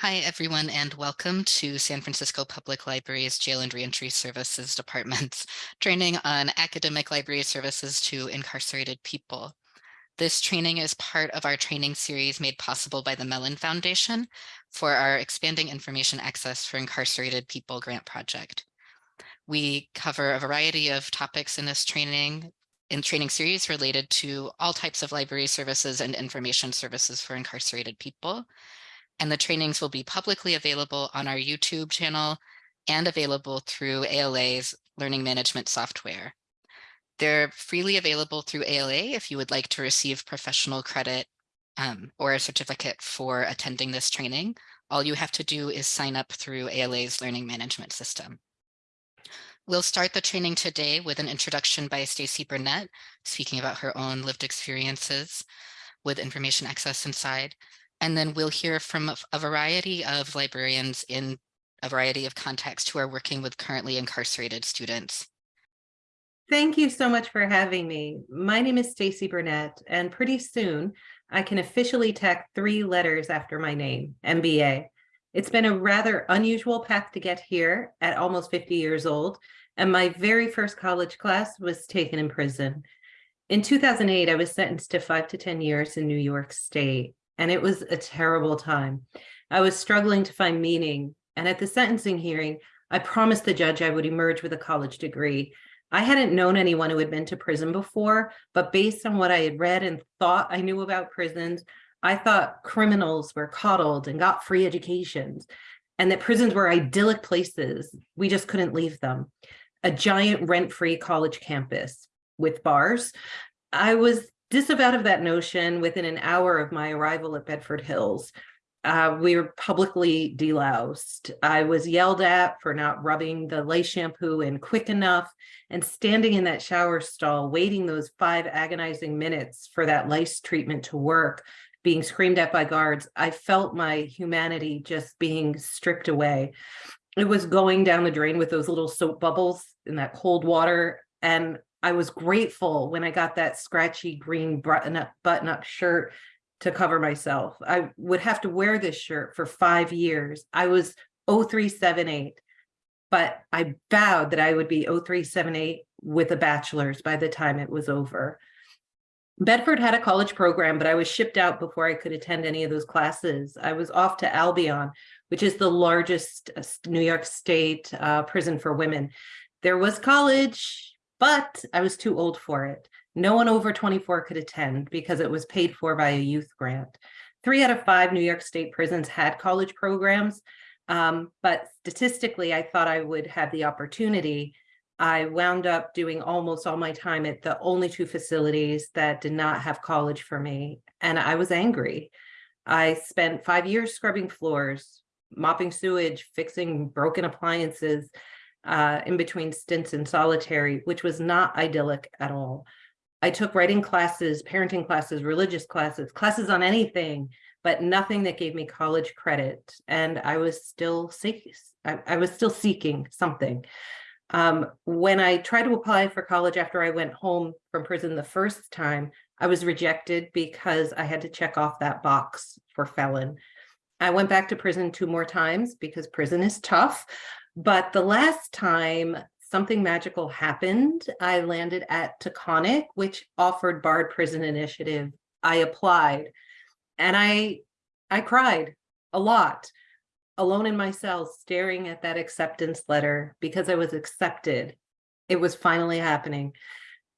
Hi, everyone, and welcome to San Francisco Public Library's Jail and Reentry Services Department's training on academic library services to incarcerated people. This training is part of our training series made possible by the Mellon Foundation for our Expanding Information Access for Incarcerated People grant project. We cover a variety of topics in this training in training series related to all types of library services and information services for incarcerated people. And the trainings will be publicly available on our YouTube channel and available through ALA's learning management software. They're freely available through ALA if you would like to receive professional credit um, or a certificate for attending this training. All you have to do is sign up through ALA's learning management system. We'll start the training today with an introduction by Stacy Burnett, speaking about her own lived experiences with information access inside. And then we'll hear from a variety of librarians in a variety of contexts who are working with currently incarcerated students. Thank you so much for having me. My name is Stacy Burnett, and pretty soon I can officially tack three letters after my name, MBA. It's been a rather unusual path to get here at almost 50 years old, and my very first college class was taken in prison. In 2008, I was sentenced to five to 10 years in New York State, and it was a terrible time. I was struggling to find meaning, and at the sentencing hearing, I promised the judge I would emerge with a college degree. I hadn't known anyone who had been to prison before, but based on what I had read and thought I knew about prisons, I thought criminals were coddled and got free educations and that prisons were idyllic places. We just couldn't leave them a giant rent-free college campus with bars. I was disavowed of that notion within an hour of my arrival at Bedford Hills. Uh, we were publicly deloused. I was yelled at for not rubbing the lice shampoo in quick enough and standing in that shower stall, waiting those five agonizing minutes for that lice treatment to work, being screamed at by guards. I felt my humanity just being stripped away it was going down the drain with those little soap bubbles in that cold water. And I was grateful when I got that scratchy green button up, button up shirt to cover myself. I would have to wear this shirt for five years. I was 0378, but I vowed that I would be 0378 with a bachelor's by the time it was over. Bedford had a college program, but I was shipped out before I could attend any of those classes. I was off to Albion, which is the largest uh, New York State uh, prison for women. There was college, but I was too old for it. No one over 24 could attend because it was paid for by a youth grant. Three out of five New York State prisons had college programs, um, but statistically, I thought I would have the opportunity. I wound up doing almost all my time at the only two facilities that did not have college for me, and I was angry. I spent five years scrubbing floors, mopping sewage, fixing broken appliances uh, in between stints in solitary, which was not idyllic at all. I took writing classes, parenting classes, religious classes, classes on anything, but nothing that gave me college credit. And I was still seeking, I, I was still seeking something. Um, when I tried to apply for college after I went home from prison the first time, I was rejected because I had to check off that box for felon. I went back to prison two more times because prison is tough. But the last time something magical happened, I landed at Taconic, which offered Bard Prison Initiative. I applied and I, I cried a lot, alone in my cell, staring at that acceptance letter because I was accepted. It was finally happening.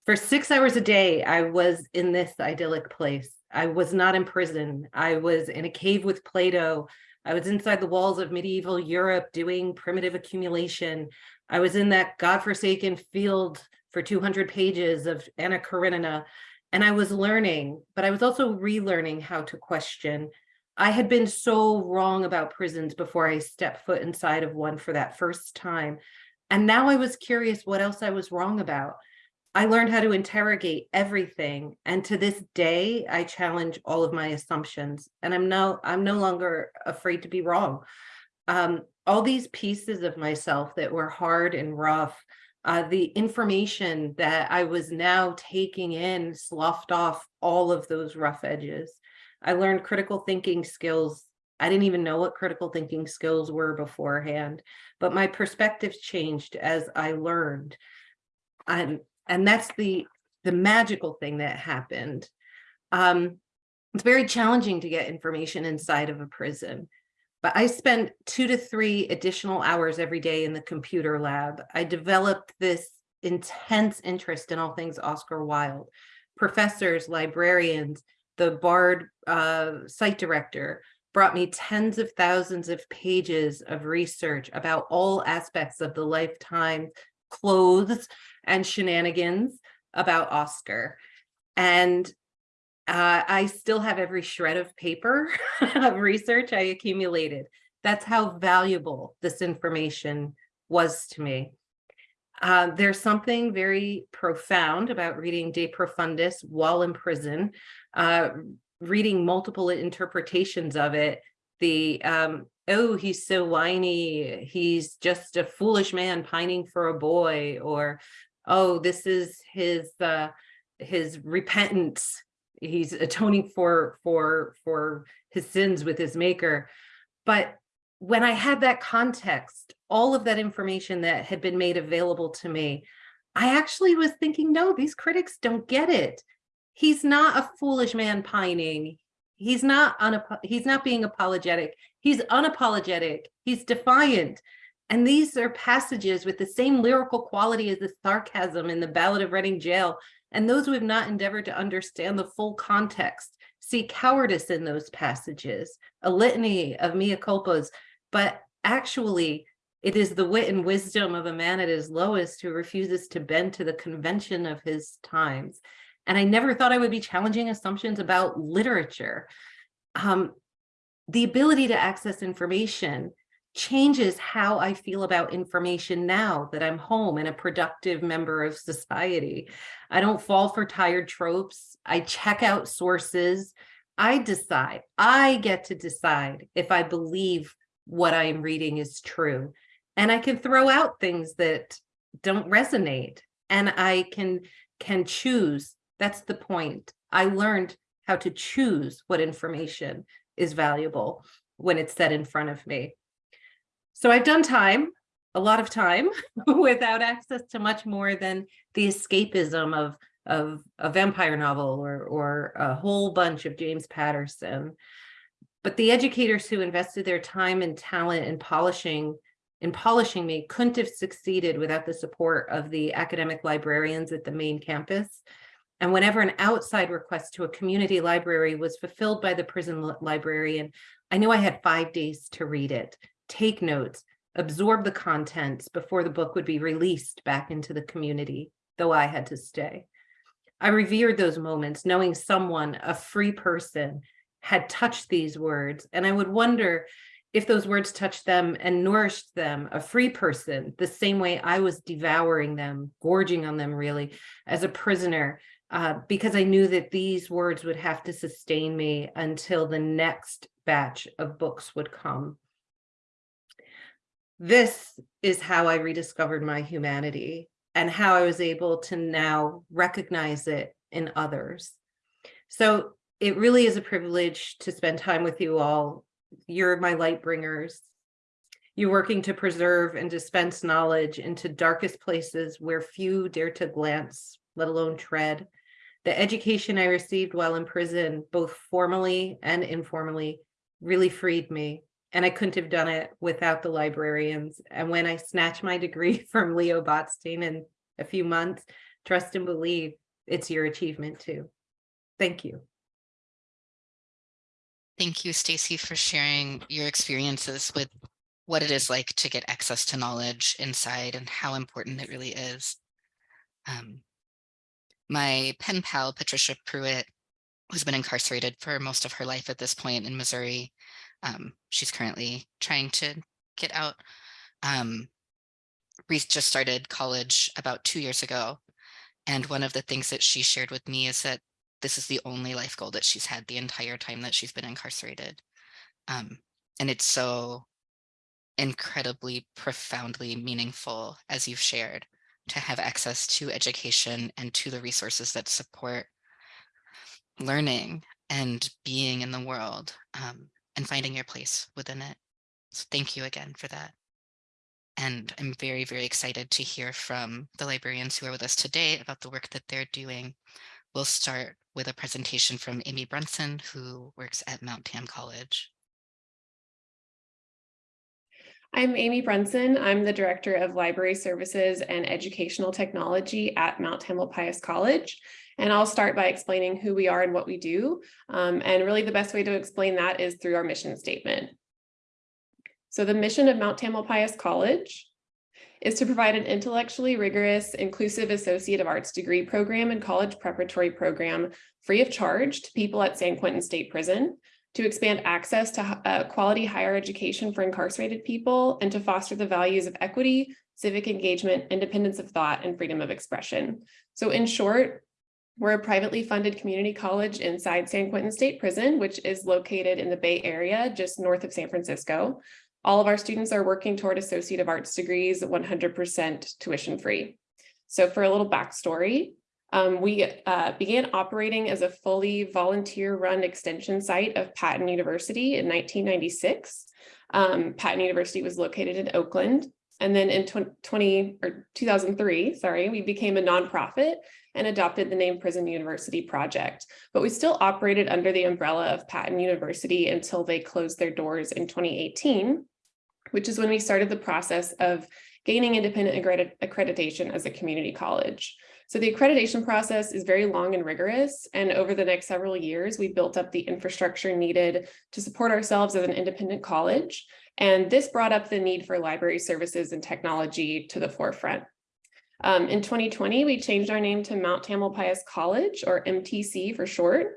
For six hours a day, I was in this idyllic place. I was not in prison. I was in a cave with Plato. I was inside the walls of medieval Europe doing primitive accumulation. I was in that godforsaken field for 200 pages of Anna Karenina, and I was learning, but I was also relearning how to question. I had been so wrong about prisons before I stepped foot inside of one for that first time. And now I was curious what else I was wrong about. I learned how to interrogate everything. And to this day, I challenge all of my assumptions and I'm no, I'm no longer afraid to be wrong. Um, all these pieces of myself that were hard and rough, uh, the information that I was now taking in sloughed off all of those rough edges. I learned critical thinking skills I didn't even know what critical thinking skills were beforehand, but my perspectives changed as I learned. And, and that's the, the magical thing that happened. Um, it's very challenging to get information inside of a prison, but I spent two to three additional hours every day in the computer lab. I developed this intense interest in all things Oscar Wilde. Professors, librarians, the Bard uh, site director brought me tens of thousands of pages of research about all aspects of the lifetime clothes and shenanigans about Oscar. And uh, I still have every shred of paper of research I accumulated. That's how valuable this information was to me. Uh, there's something very profound about reading De Profundis while in prison, uh, reading multiple interpretations of it. The, um, oh, he's so whiny, he's just a foolish man pining for a boy, or, oh, this is his, uh, his repentance. He's atoning for, for, for his sins with his maker. But when I had that context, all of that information that had been made available to me, I actually was thinking, no, these critics don't get it. He's not a foolish man pining. He's not he's not being apologetic. He's unapologetic. He's defiant. And these are passages with the same lyrical quality as the sarcasm in the Ballad of Reading Gaol. And those who have not endeavored to understand the full context see cowardice in those passages, a litany of mea culpas, but actually it is the wit and wisdom of a man at his lowest who refuses to bend to the convention of his times. And I never thought I would be challenging assumptions about literature. Um, the ability to access information changes how I feel about information now that I'm home and a productive member of society. I don't fall for tired tropes. I check out sources. I decide, I get to decide if I believe what I am reading is true. And I can throw out things that don't resonate and I can can choose. That's the point. I learned how to choose what information is valuable when it's set in front of me. So I've done time, a lot of time, without access to much more than the escapism of, of a vampire novel or, or a whole bunch of James Patterson. But the educators who invested their time and talent in polishing in polishing me couldn't have succeeded without the support of the academic librarians at the main campus. And whenever an outside request to a community library was fulfilled by the prison librarian, I knew I had five days to read it, take notes, absorb the contents before the book would be released back into the community, though I had to stay. I revered those moments, knowing someone, a free person, had touched these words. And I would wonder if those words touched them and nourished them, a free person, the same way I was devouring them, gorging on them really, as a prisoner, uh, because I knew that these words would have to sustain me until the next batch of books would come. This is how I rediscovered my humanity and how I was able to now recognize it in others. So it really is a privilege to spend time with you all. You're my light bringers. You're working to preserve and dispense knowledge into darkest places where few dare to glance, let alone tread. The education I received while in prison, both formally and informally, really freed me. And I couldn't have done it without the librarians. And when I snatch my degree from Leon Botstein in a few months, trust and believe it's your achievement too. Thank you. Thank you, Stacy, for sharing your experiences with what it is like to get access to knowledge inside and how important it really is. Um, my pen pal, Patricia Pruitt, who's been incarcerated for most of her life at this point in Missouri. Um, she's currently trying to get out. Um, Reese just started college about two years ago. And one of the things that she shared with me is that this is the only life goal that she's had the entire time that she's been incarcerated. Um, and it's so incredibly profoundly meaningful, as you've shared, to have access to education and to the resources that support learning and being in the world. Um, and finding your place within it. So thank you again for that. And I'm very, very excited to hear from the librarians who are with us today about the work that they're doing. We'll start with a presentation from Amy Brunson, who works at Mount Tam College. I'm Amy Brunson. I'm the Director of Library Services and Educational Technology at Mount Tamalpais College. And I'll start by explaining who we are and what we do. Um, and really the best way to explain that is through our mission statement. So the mission of Mount Tamil Tamalpais College is to provide an intellectually rigorous, inclusive Associate of Arts degree program and college preparatory program free of charge to people at San Quentin State Prison to expand access to uh, quality higher education for incarcerated people, and to foster the values of equity, civic engagement, independence of thought, and freedom of expression. So in short, we're a privately funded community college inside San Quentin State Prison, which is located in the Bay Area, just north of San Francisco. All of our students are working toward Associate of Arts degrees, 100% tuition free. So for a little backstory, um, we uh, began operating as a fully volunteer-run extension site of Patten University in 1996. Um, Patten University was located in Oakland. And then in 20 or 2003, sorry, we became a nonprofit and adopted the name Prison University Project. But we still operated under the umbrella of Patten University until they closed their doors in 2018, which is when we started the process of gaining independent accreditation as a community college. So the accreditation process is very long and rigorous. And over the next several years, we built up the infrastructure needed to support ourselves as an independent college. And this brought up the need for library services and technology to the forefront. Um, in 2020, we changed our name to Mount Tamalpais College or MTC for short.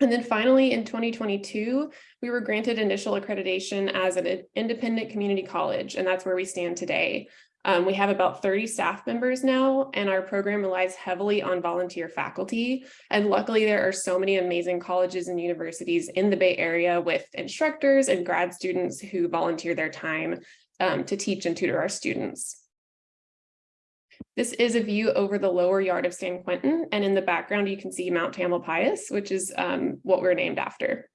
And then finally in 2022, we were granted initial accreditation as an independent community college, and that's where we stand today. Um, we have about 30 staff members now, and our program relies heavily on volunteer faculty. And luckily, there are so many amazing colleges and universities in the Bay Area with instructors and grad students who volunteer their time um, to teach and tutor our students. This is a view over the lower yard of San Quentin, and in the background, you can see Mount Tamalpais, which is um, what we're named after.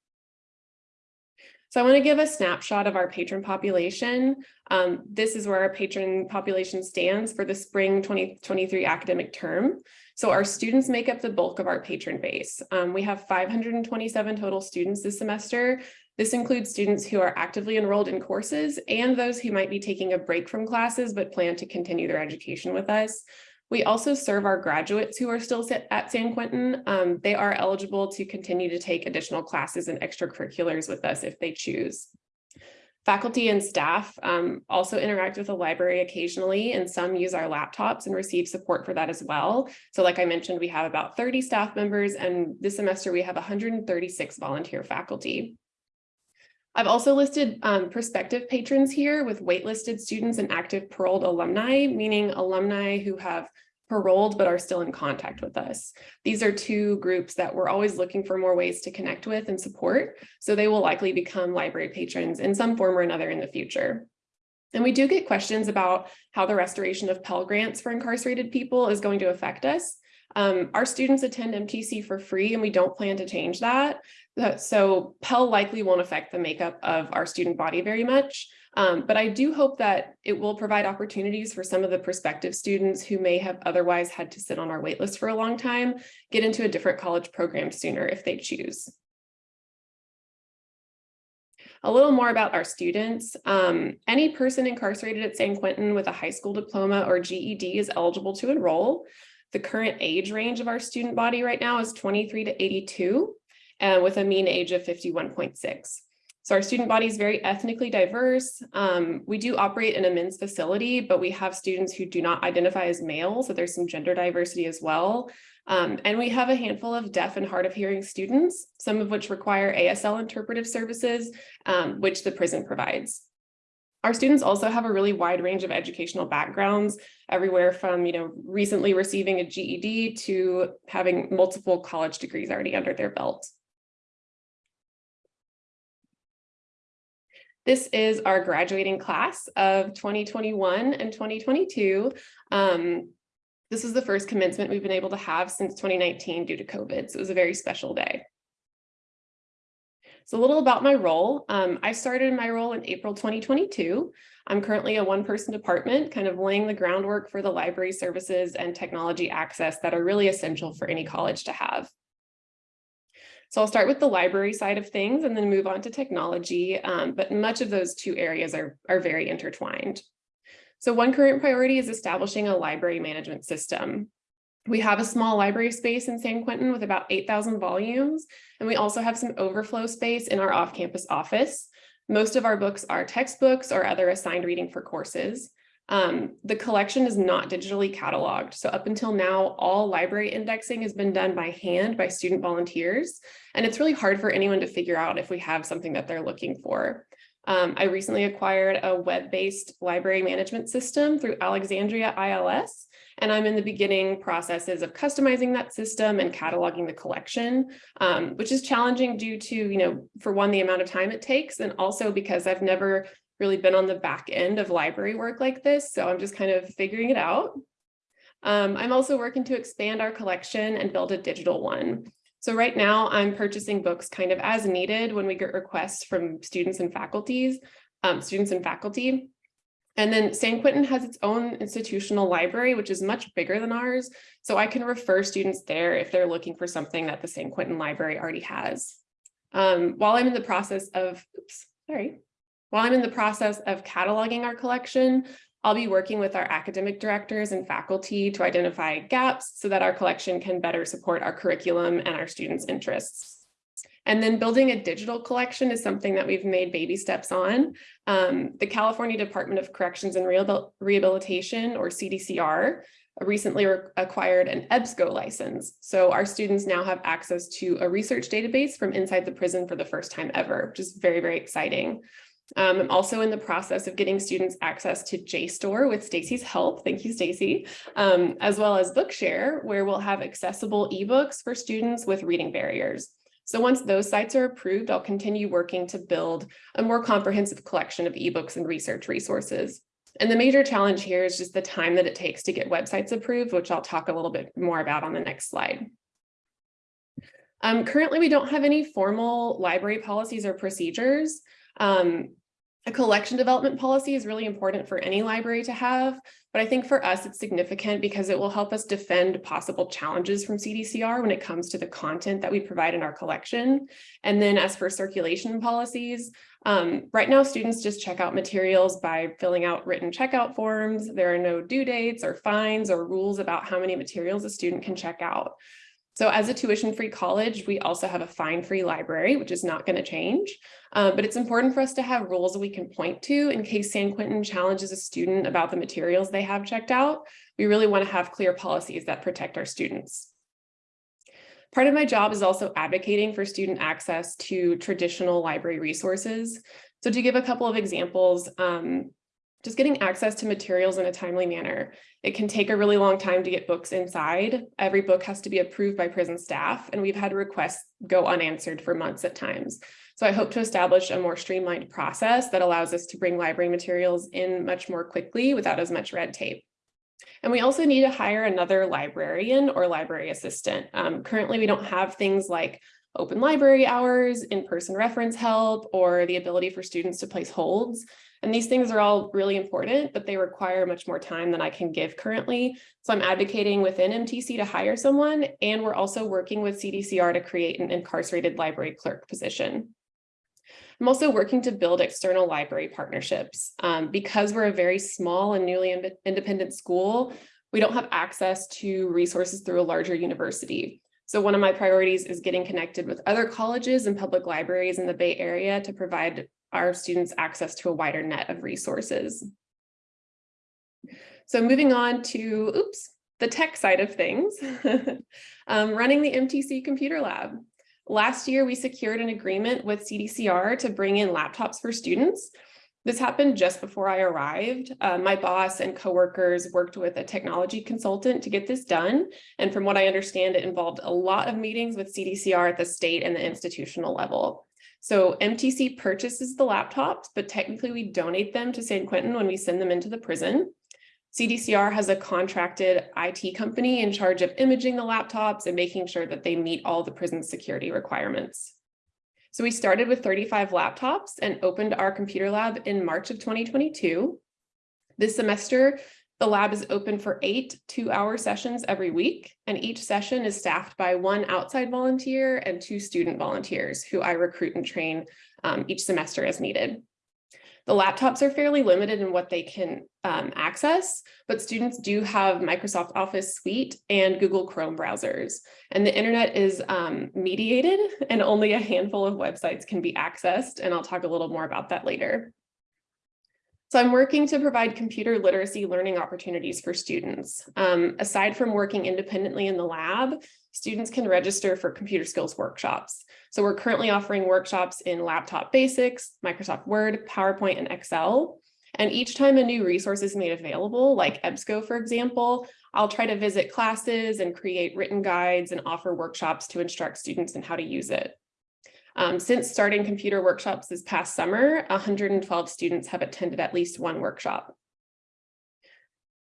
So I want to give a snapshot of our patron population. Um, this is where our patron population stands for the spring 2023 academic term. So our students make up the bulk of our patron base. Um, we have 527 total students this semester. This includes students who are actively enrolled in courses and those who might be taking a break from classes but plan to continue their education with us. We also serve our graduates who are still at San Quentin. Um, they are eligible to continue to take additional classes and extracurriculars with us if they choose. Faculty and staff um, also interact with the library occasionally, and some use our laptops and receive support for that as well. So like I mentioned, we have about 30 staff members, and this semester we have 136 volunteer faculty. I've also listed um, prospective patrons here with waitlisted students and active paroled alumni, meaning alumni who have paroled but are still in contact with us. These are two groups that we're always looking for more ways to connect with and support, so they will likely become library patrons in some form or another in the future. And we do get questions about how the restoration of Pell Grants for incarcerated people is going to affect us. Um, our students attend MTC for free and we don't plan to change that. So Pell likely won't affect the makeup of our student body very much. Um, but I do hope that it will provide opportunities for some of the prospective students who may have otherwise had to sit on our waitlist for a long time, get into a different college program sooner if they choose. A little more about our students. Um, any person incarcerated at San Quentin with a high school diploma or GED is eligible to enroll. The current age range of our student body right now is 23 to 82, and with a mean age of 51.6. So our student body is very ethnically diverse. Um, we do operate in a men's facility, but we have students who do not identify as male, so there's some gender diversity as well. Um, and we have a handful of deaf and hard of hearing students, some of which require ASL interpretive services, um, which the prison provides. Our students also have a really wide range of educational backgrounds, everywhere from you know recently receiving a GED to having multiple college degrees already under their belt. This is our graduating class of 2021 and 2022. Um, this is the first commencement we've been able to have since 2019 due to COVID, so it was a very special day. So a little about my role. Um, I started my role in April 2022. I'm currently a one-person department, kind of laying the groundwork for the library services and technology access that are really essential for any college to have. So I'll start with the library side of things and then move on to technology, um, but much of those two areas are, are very intertwined. So one current priority is establishing a library management system. We have a small library space in San Quentin with about 8,000 volumes, and we also have some overflow space in our off-campus office. Most of our books are textbooks or other assigned reading for courses. Um, the collection is not digitally cataloged. So up until now, all library indexing has been done by hand by student volunteers. And it's really hard for anyone to figure out if we have something that they're looking for. Um, I recently acquired a web-based library management system through Alexandria ILS, and I'm in the beginning processes of customizing that system and cataloging the collection, um, which is challenging due to, you know, for one, the amount of time it takes, and also because I've never really been on the back end of library work like this, so I'm just kind of figuring it out. Um, I'm also working to expand our collection and build a digital one. So right now I'm purchasing books kind of as needed when we get requests from students and faculties, um, students and faculty. And then San Quentin has its own institutional library, which is much bigger than ours. So I can refer students there if they're looking for something that the San Quentin library already has. Um, while I'm in the process of, oops, sorry, while I'm in the process of cataloging our collection, I'll be working with our academic directors and faculty to identify gaps so that our collection can better support our curriculum and our students' interests. And then building a digital collection is something that we've made baby steps on. Um, the California Department of Corrections and Rehabilitation, or CDCR, recently acquired an EBSCO license. So our students now have access to a research database from inside the prison for the first time ever, which is very, very exciting. Um, I'm also in the process of getting students access to JSTOR with Stacy's help. Thank you, Stacy, um, as well as Bookshare, where we'll have accessible ebooks for students with reading barriers. So once those sites are approved, I'll continue working to build a more comprehensive collection of ebooks and research resources. And the major challenge here is just the time that it takes to get websites approved, which I'll talk a little bit more about on the next slide. Um, currently, we don't have any formal library policies or procedures. Um, a collection development policy is really important for any library to have, but I think for us it's significant because it will help us defend possible challenges from CDCR when it comes to the content that we provide in our collection. And then as for circulation policies, um, right now students just check out materials by filling out written checkout forms. There are no due dates or fines or rules about how many materials a student can check out. So as a tuition-free college, we also have a fine-free library, which is not going to change. Uh, but it's important for us to have rules that we can point to in case San Quentin challenges a student about the materials they have checked out. We really want to have clear policies that protect our students. Part of my job is also advocating for student access to traditional library resources. So to give a couple of examples, um, just getting access to materials in a timely manner. It can take a really long time to get books inside. Every book has to be approved by prison staff, and we've had requests go unanswered for months at times. So I hope to establish a more streamlined process that allows us to bring library materials in much more quickly without as much red tape. And we also need to hire another librarian or library assistant. Um, currently, we don't have things like open library hours, in-person reference help, or the ability for students to place holds. And these things are all really important, but they require much more time than I can give currently. So I'm advocating within MTC to hire someone, and we're also working with CDCR to create an incarcerated library clerk position. I'm also working to build external library partnerships. Um, because we're a very small and newly independent school, we don't have access to resources through a larger university. So one of my priorities is getting connected with other colleges and public libraries in the Bay Area to provide our students access to a wider net of resources. So moving on to, oops, the tech side of things, um, running the MTC Computer Lab. Last year, we secured an agreement with CDCR to bring in laptops for students. This happened just before I arrived. Uh, my boss and coworkers worked with a technology consultant to get this done. And from what I understand, it involved a lot of meetings with CDCR at the state and the institutional level. So MTC purchases the laptops, but technically we donate them to San Quentin when we send them into the prison. CDCR has a contracted IT company in charge of imaging the laptops and making sure that they meet all the prison security requirements. So we started with 35 laptops and opened our computer lab in March of 2022. This semester, the lab is open for eight two-hour sessions every week, and each session is staffed by one outside volunteer and two student volunteers who I recruit and train um, each semester as needed. The laptops are fairly limited in what they can um, access, but students do have Microsoft Office Suite and Google Chrome browsers. And the internet is um, mediated and only a handful of websites can be accessed. And I'll talk a little more about that later. So I'm working to provide computer literacy learning opportunities for students. Um, aside from working independently in the lab, students can register for computer skills workshops. So we're currently offering workshops in laptop basics, Microsoft Word, PowerPoint, and Excel. And each time a new resource is made available, like EBSCO, for example, I'll try to visit classes and create written guides and offer workshops to instruct students in how to use it. Um, since starting computer workshops this past summer, 112 students have attended at least one workshop.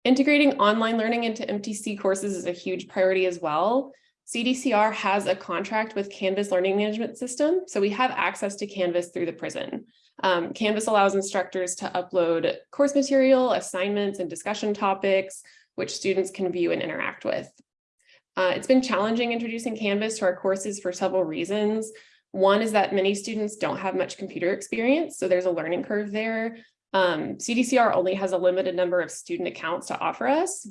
Integrating online learning into MTC courses is a huge priority as well. CDCR has a contract with Canvas Learning Management System, so we have access to Canvas through the prison. Um, Canvas allows instructors to upload course material, assignments, and discussion topics, which students can view and interact with. Uh, it's been challenging introducing Canvas to our courses for several reasons. One is that many students don't have much computer experience, so there's a learning curve there. Um, CDCR only has a limited number of student accounts to offer us.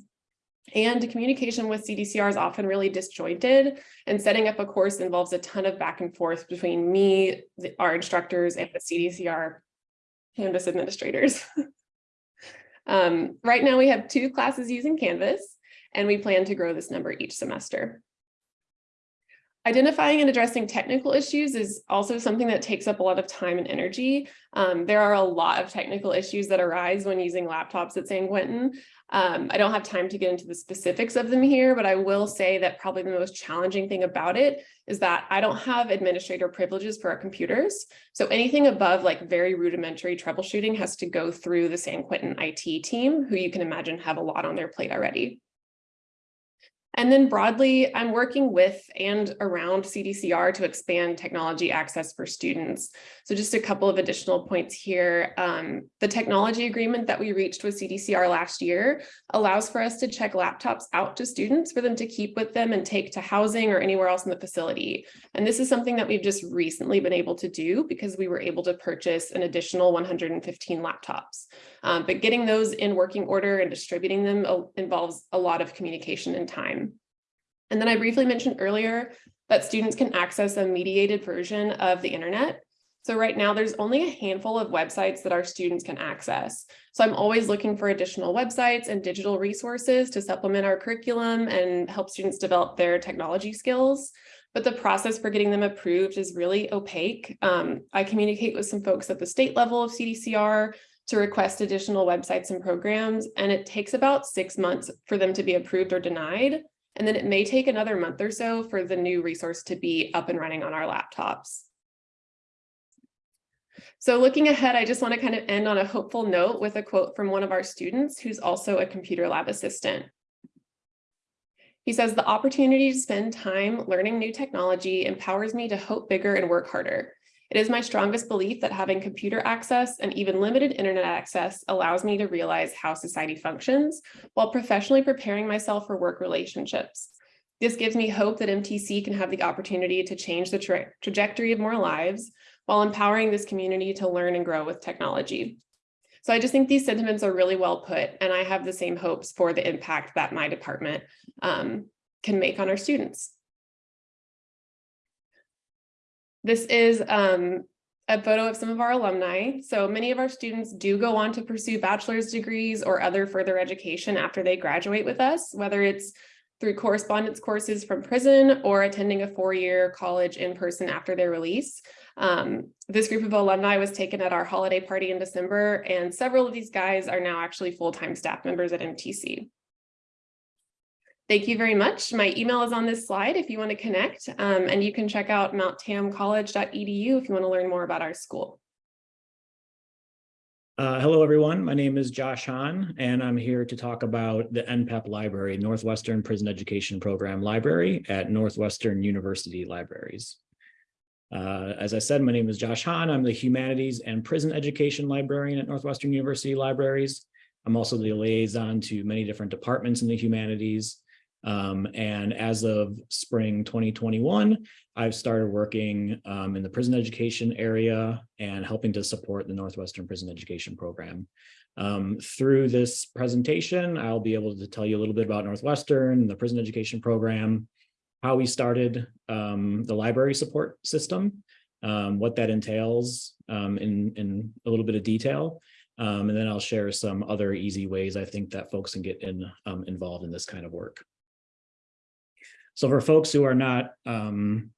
And communication with CDCR is often really disjointed and setting up a course involves a ton of back and forth between me, the, our instructors and the CDCR Canvas administrators. um, right now we have two classes using Canvas and we plan to grow this number each semester. Identifying and addressing technical issues is also something that takes up a lot of time and energy. Um, there are a lot of technical issues that arise when using laptops at San Quentin. Um, I don't have time to get into the specifics of them here, but I will say that probably the most challenging thing about it is that I don't have administrator privileges for our computers. So anything above like very rudimentary troubleshooting has to go through the San Quentin IT team, who you can imagine have a lot on their plate already. And then broadly, I'm working with and around CDCR to expand technology access for students. So just a couple of additional points here. Um, the technology agreement that we reached with CDCR last year allows for us to check laptops out to students for them to keep with them and take to housing or anywhere else in the facility. And this is something that we've just recently been able to do because we were able to purchase an additional 115 laptops. Um, but getting those in working order and distributing them uh, involves a lot of communication and time. And then I briefly mentioned earlier that students can access a mediated version of the internet. So right now there's only a handful of websites that our students can access. So I'm always looking for additional websites and digital resources to supplement our curriculum and help students develop their technology skills. But the process for getting them approved is really opaque. Um, I communicate with some folks at the state level of CDCR to request additional websites and programs, and it takes about six months for them to be approved or denied. And then it may take another month or so for the new resource to be up and running on our laptops. So looking ahead, I just want to kind of end on a hopeful note with a quote from one of our students who's also a computer lab assistant. He says, the opportunity to spend time learning new technology empowers me to hope bigger and work harder. It is my strongest belief that having computer access and even limited internet access allows me to realize how society functions while professionally preparing myself for work relationships. This gives me hope that MTC can have the opportunity to change the tra trajectory of more lives while empowering this community to learn and grow with technology. So I just think these sentiments are really well put, and I have the same hopes for the impact that my department um, can make on our students. This is um, a photo of some of our alumni. So many of our students do go on to pursue bachelor's degrees or other further education after they graduate with us, whether it's through correspondence courses from prison or attending a four-year college in person after their release. Um, this group of alumni was taken at our holiday party in December, and several of these guys are now actually full-time staff members at MTC. Thank you very much. My email is on this slide if you want to connect, um, and you can check out mounttamcollege.edu if you want to learn more about our school. Uh, hello, everyone. My name is Josh Hahn, and I'm here to talk about the NPEP Library, Northwestern Prison Education Program Library at Northwestern University Libraries. Uh, as I said, my name is Josh Hahn. I'm the Humanities and Prison Education Librarian at Northwestern University Libraries. I'm also the liaison to many different departments in the humanities. Um, and as of spring 2021, I've started working um, in the prison education area and helping to support the Northwestern Prison Education Program. Um, through this presentation, I'll be able to tell you a little bit about Northwestern, the prison education program, how we started um, the library support system, um, what that entails um, in, in a little bit of detail. Um, and then I'll share some other easy ways I think that folks can get in, um, involved in this kind of work. So for folks who are not, um,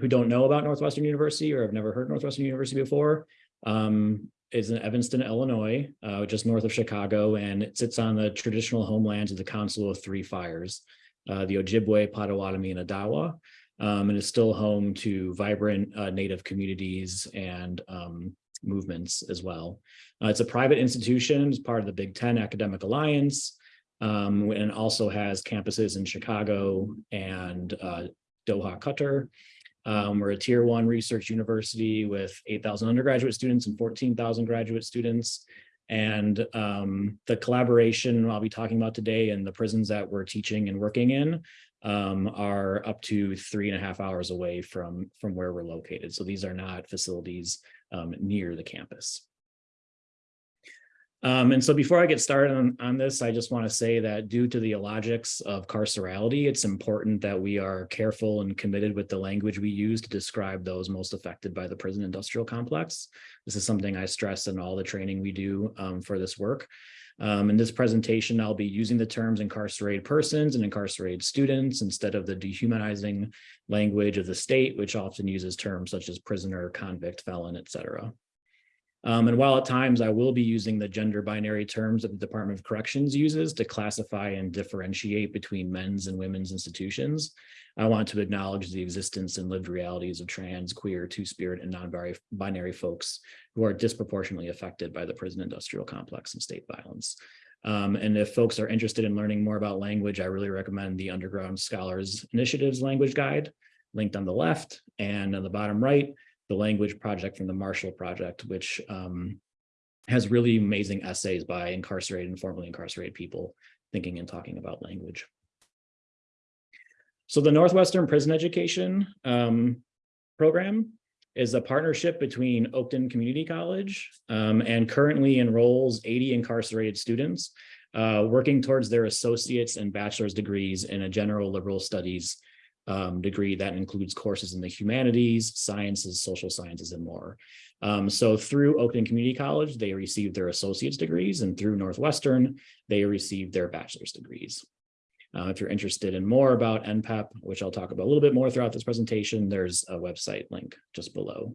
who don't know about Northwestern University or have never heard Northwestern University before, um, is in Evanston, Illinois, uh, just north of Chicago, and it sits on the traditional homelands of the Council of Three Fires, uh, the Ojibwe, Potawatomi, and Odawa, um, and is still home to vibrant uh, Native communities and um, movements as well. Uh, it's a private institution, it's part of the Big Ten Academic Alliance, um, and also has campuses in Chicago and uh, Doha, Qatar. Um, we're a tier one research university with 8,000 undergraduate students and 14,000 graduate students. And um, the collaboration I'll be talking about today and the prisons that we're teaching and working in um, are up to three and a half hours away from, from where we're located. So these are not facilities um, near the campus. Um, and so before I get started on, on this, I just want to say that due to the illogics of carcerality, it's important that we are careful and committed with the language we use to describe those most affected by the prison industrial complex. This is something I stress in all the training we do um, for this work. Um, in this presentation, I'll be using the terms incarcerated persons and incarcerated students instead of the dehumanizing language of the state, which often uses terms such as prisoner, convict, felon, etc. Um, and while at times I will be using the gender binary terms that the Department of Corrections uses to classify and differentiate between men's and women's institutions, I want to acknowledge the existence and lived realities of trans, queer, two-spirit, and non-binary folks who are disproportionately affected by the prison industrial complex and state violence. Um, and if folks are interested in learning more about language, I really recommend the Underground Scholars Initiatives Language Guide, linked on the left, and on the bottom right, the language project from the Marshall Project, which um, has really amazing essays by incarcerated and formerly incarcerated people thinking and talking about language. So the Northwestern Prison Education um, Program is a partnership between Oakton Community College um, and currently enrolls 80 incarcerated students uh, working towards their associates and bachelor's degrees in a general liberal studies um, degree that includes courses in the humanities, sciences, social sciences, and more. Um, so through Oakton Community College, they received their associate's degrees, and through Northwestern, they received their bachelor's degrees. Uh, if you're interested in more about NPEP, which I'll talk about a little bit more throughout this presentation, there's a website link just below.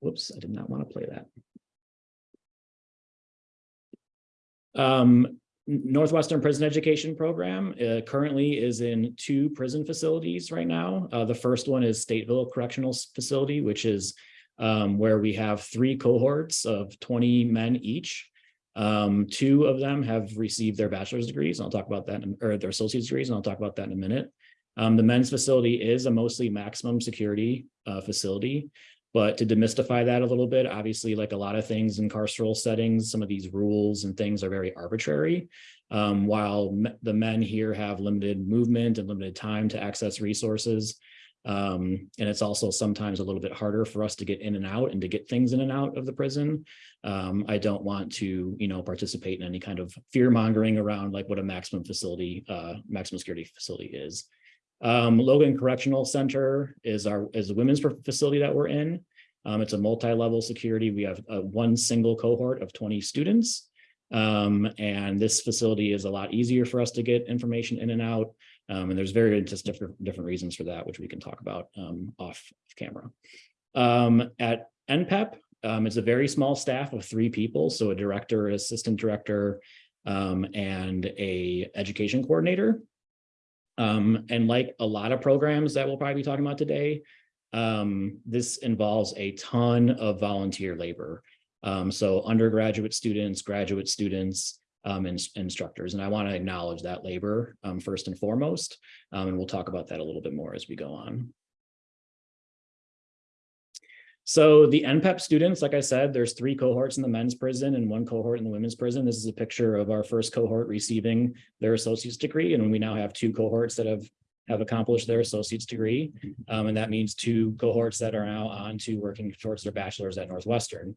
Whoops, I did not want to play that. Um, Northwestern Prison Education Program uh, currently is in two prison facilities right now. Uh, the first one is Stateville Correctional Facility, which is um, where we have three cohorts of 20 men each. Um, two of them have received their bachelor's degrees. And I'll talk about that, in, or their associate's degrees, and I'll talk about that in a minute. Um, the men's facility is a mostly maximum security uh, facility. But to demystify that a little bit, obviously, like a lot of things in carceral settings, some of these rules and things are very arbitrary. Um, while the men here have limited movement and limited time to access resources. Um, and it's also sometimes a little bit harder for us to get in and out and to get things in and out of the prison. Um, I don't want to, you know, participate in any kind of fear mongering around like what a maximum facility, uh, maximum security facility is. Um, Logan Correctional Center is our is the women's facility that we're in. Um, it's a multi-level security. We have uh, one single cohort of 20 students. Um, and this facility is a lot easier for us to get information in and out. Um, and there's very just different, different reasons for that, which we can talk about um, off camera. Um, at NPEP, um, it's a very small staff of three people. So a director, assistant director, and a education coordinator. Um, and like a lot of programs that we'll probably be talking about today, um, this involves a ton of volunteer labor. Um, so undergraduate students, graduate students, um, and instructors. And I want to acknowledge that labor um, first and foremost. Um, and we'll talk about that a little bit more as we go on. So the NPEP students, like I said, there's three cohorts in the men's prison and one cohort in the women's prison. This is a picture of our first cohort receiving their associate's degree, and we now have two cohorts that have have accomplished their associate's degree. Um, and that means two cohorts that are now on to working towards their bachelor's at Northwestern.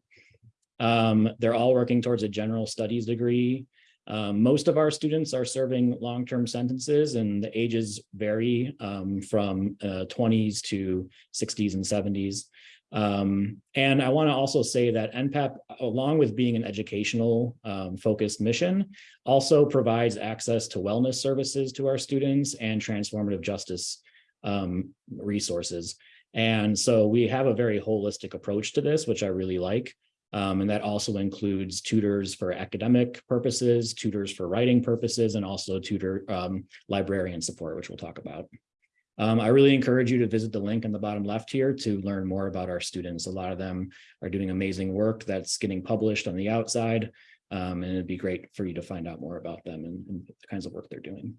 Um, they're all working towards a general studies degree. Um, most of our students are serving long-term sentences and the ages vary um, from uh, 20s to 60s and 70s. Um, and I want to also say that NPEP, along with being an educational um, focused mission, also provides access to wellness services to our students and transformative justice um, resources. And so we have a very holistic approach to this, which I really like. Um, and that also includes tutors for academic purposes, tutors for writing purposes, and also tutor um, librarian support, which we'll talk about. Um, I really encourage you to visit the link in the bottom left here to learn more about our students. A lot of them are doing amazing work that's getting published on the outside. Um, and it'd be great for you to find out more about them and, and the kinds of work they're doing.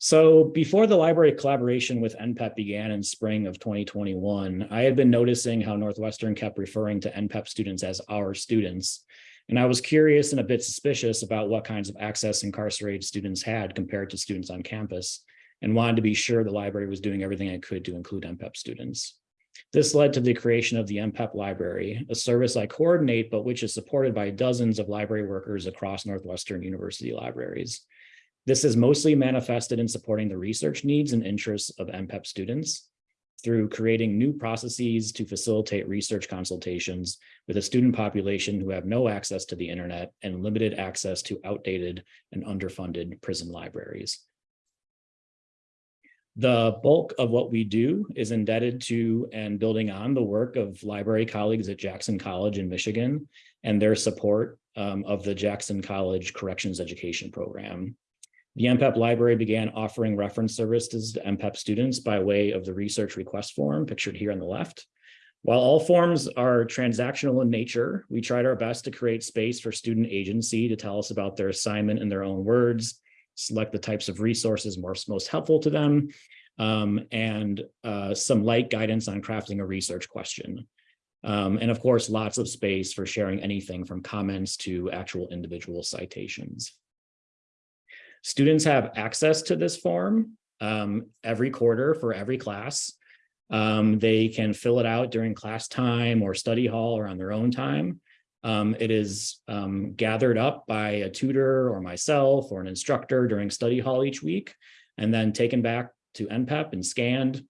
So before the library collaboration with NPEP began in spring of 2021, I had been noticing how Northwestern kept referring to NPEP students as our students. And I was curious and a bit suspicious about what kinds of access incarcerated students had compared to students on campus and wanted to be sure the library was doing everything it could to include NPEP students. This led to the creation of the NPEP library, a service I coordinate, but which is supported by dozens of library workers across Northwestern University libraries. This is mostly manifested in supporting the research needs and interests of NPEP students through creating new processes to facilitate research consultations with a student population who have no access to the internet and limited access to outdated and underfunded prison libraries. The bulk of what we do is indebted to and building on the work of library colleagues at Jackson College in Michigan and their support um, of the Jackson College Corrections Education Program. The NPEP library began offering reference services to NPEP students by way of the research request form pictured here on the left. While all forms are transactional in nature, we tried our best to create space for student agency to tell us about their assignment in their own words, select the types of resources most, most helpful to them, um, and uh, some light guidance on crafting a research question. Um, and of course, lots of space for sharing anything from comments to actual individual citations. Students have access to this form um, every quarter for every class. Um, they can fill it out during class time or study hall or on their own time. Um, it is um, gathered up by a tutor or myself or an instructor during study hall each week, and then taken back to NPEP and scanned.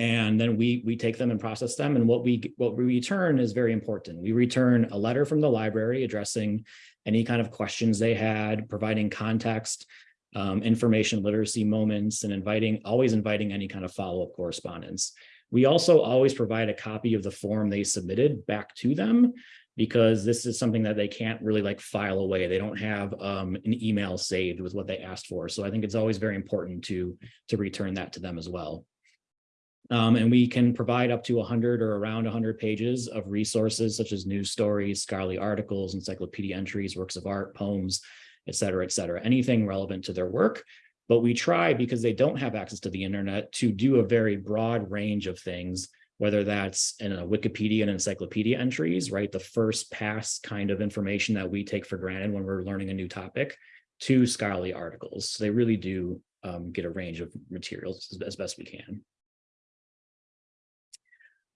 And then we we take them and process them. And what we what we return is very important. We return a letter from the library addressing any kind of questions they had, providing context, um, information literacy moments, and inviting always inviting any kind of follow-up correspondence. We also always provide a copy of the form they submitted back to them because this is something that they can't really like file away. They don't have um, an email saved with what they asked for. So I think it's always very important to, to return that to them as well. Um, and we can provide up to 100 or around 100 pages of resources such as news stories, scholarly articles, encyclopedia entries, works of art, poems, et cetera, et cetera, anything relevant to their work. But we try, because they don't have access to the internet, to do a very broad range of things whether that's in a Wikipedia and encyclopedia entries, right? The first pass kind of information that we take for granted when we're learning a new topic to scholarly articles. So they really do um, get a range of materials as, as best we can.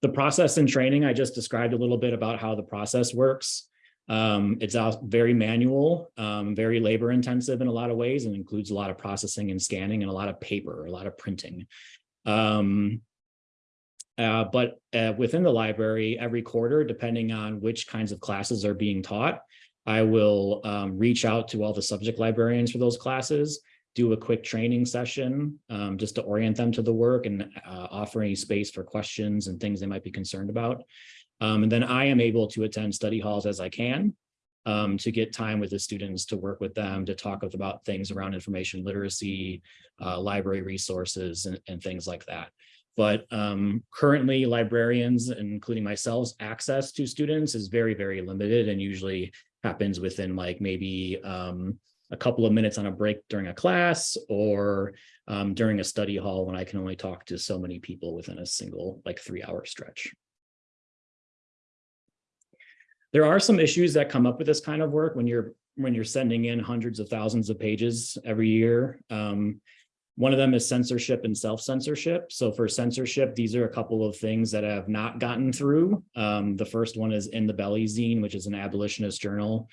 The process and training, I just described a little bit about how the process works. Um, it's very manual, um, very labor intensive in a lot of ways and includes a lot of processing and scanning and a lot of paper, a lot of printing. Um, uh, but uh, within the library, every quarter, depending on which kinds of classes are being taught, I will um, reach out to all the subject librarians for those classes, do a quick training session um, just to orient them to the work and uh, offer any space for questions and things they might be concerned about. Um, and then I am able to attend study halls as I can um, to get time with the students to work with them to talk about things around information literacy, uh, library resources, and, and things like that. But um, currently librarians, including myself, access to students is very, very limited and usually happens within like maybe um, a couple of minutes on a break during a class or um, during a study hall when I can only talk to so many people within a single like three hour stretch. There are some issues that come up with this kind of work when you're when you're sending in hundreds of thousands of pages every year. Um, one of them is censorship and self-censorship. So for censorship, these are a couple of things that I have not gotten through. Um, the first one is in the Belly Zine, which is an abolitionist journal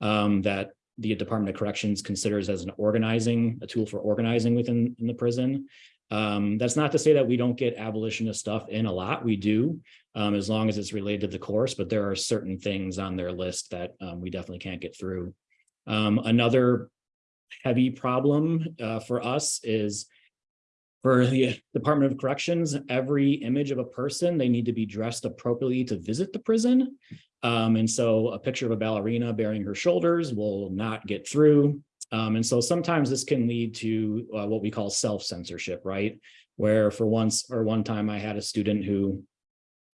um, that the Department of Corrections considers as an organizing, a tool for organizing within in the prison. Um, that's not to say that we don't get abolitionist stuff in a lot. We do, um, as long as it's related to the course, but there are certain things on their list that um, we definitely can't get through. Um, another heavy problem uh, for us is for the Department of Corrections, every image of a person, they need to be dressed appropriately to visit the prison. Um, and so a picture of a ballerina bearing her shoulders will not get through. Um, and so sometimes this can lead to uh, what we call self-censorship, right? Where for once or one time I had a student who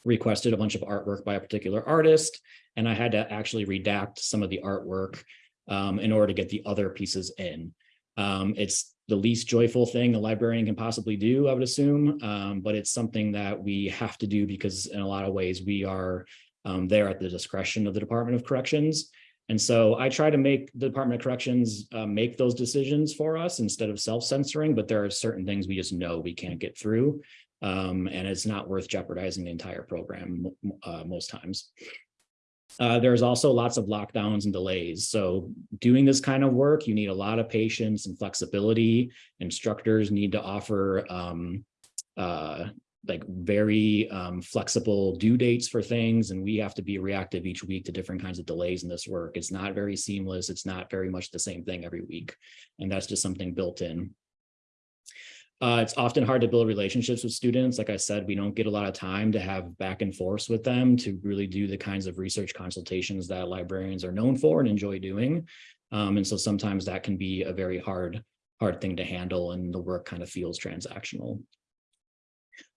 requested a bunch of artwork by a particular artist, and I had to actually redact some of the artwork um, in order to get the other pieces in. Um, it's the least joyful thing a librarian can possibly do, I would assume, um, but it's something that we have to do because in a lot of ways we are um, there at the discretion of the Department of Corrections. And so I try to make the Department of Corrections uh, make those decisions for us instead of self-censoring, but there are certain things we just know we can't get through. Um, and it's not worth jeopardizing the entire program uh, most times. Uh, there's also lots of lockdowns and delays. So doing this kind of work, you need a lot of patience and flexibility. Instructors need to offer um, uh, like very um, flexible due dates for things. And we have to be reactive each week to different kinds of delays in this work. It's not very seamless. It's not very much the same thing every week. And that's just something built in. Uh, it's often hard to build relationships with students. Like I said, we don't get a lot of time to have back and forth with them to really do the kinds of research consultations that librarians are known for and enjoy doing. Um, and so sometimes that can be a very hard, hard thing to handle and the work kind of feels transactional.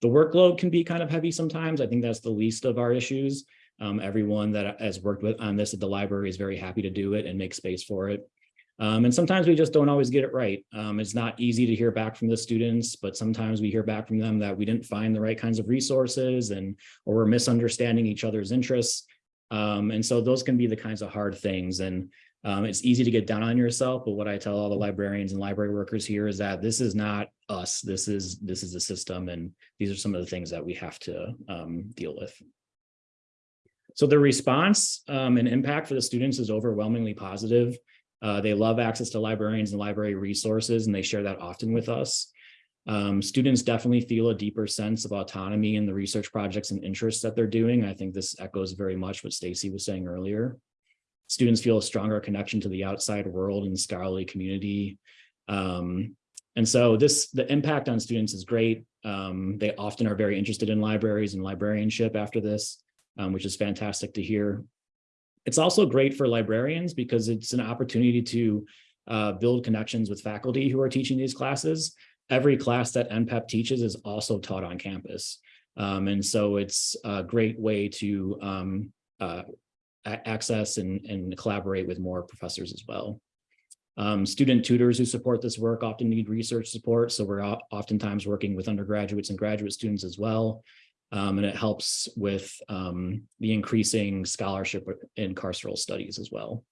The workload can be kind of heavy sometimes. I think that's the least of our issues. Um, everyone that has worked with on this at the library is very happy to do it and make space for it. Um, and sometimes we just don't always get it right. Um, it's not easy to hear back from the students, but sometimes we hear back from them that we didn't find the right kinds of resources and or we're misunderstanding each other's interests. Um, and so those can be the kinds of hard things. And um, it's easy to get down on yourself, but what I tell all the librarians and library workers here is that this is not us. This is this is the system, and these are some of the things that we have to um, deal with. So the response um, and impact for the students is overwhelmingly positive. Uh, they love access to librarians and library resources, and they share that often with us. Um, students definitely feel a deeper sense of autonomy in the research projects and interests that they're doing. I think this echoes very much what Stacy was saying earlier. Students feel a stronger connection to the outside world and scholarly community. Um, and so this, the impact on students is great. Um, they often are very interested in libraries and librarianship after this, um, which is fantastic to hear. It's also great for librarians because it's an opportunity to uh, build connections with faculty who are teaching these classes. Every class that NPEP teaches is also taught on campus. Um, and so it's a great way to um, uh, access and, and collaborate with more professors as well. Um, student tutors who support this work often need research support, so we're oftentimes working with undergraduates and graduate students as well. Um, and it helps with um, the increasing scholarship in carceral studies as well.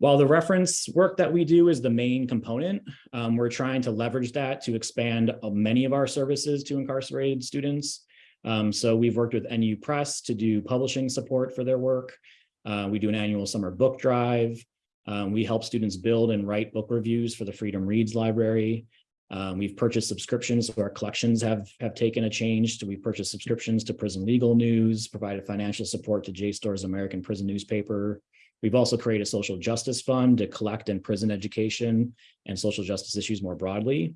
While the reference work that we do is the main component, um, we're trying to leverage that to expand uh, many of our services to incarcerated students. Um, so we've worked with NU Press to do publishing support for their work. Uh, we do an annual summer book drive. Um, we help students build and write book reviews for the Freedom Reads Library. Um, we've purchased subscriptions, so our collections have, have taken a change. So we purchased subscriptions to Prison Legal News, provided financial support to JSTOR's American Prison Newspaper. We've also created a social justice fund to collect in prison education and social justice issues more broadly.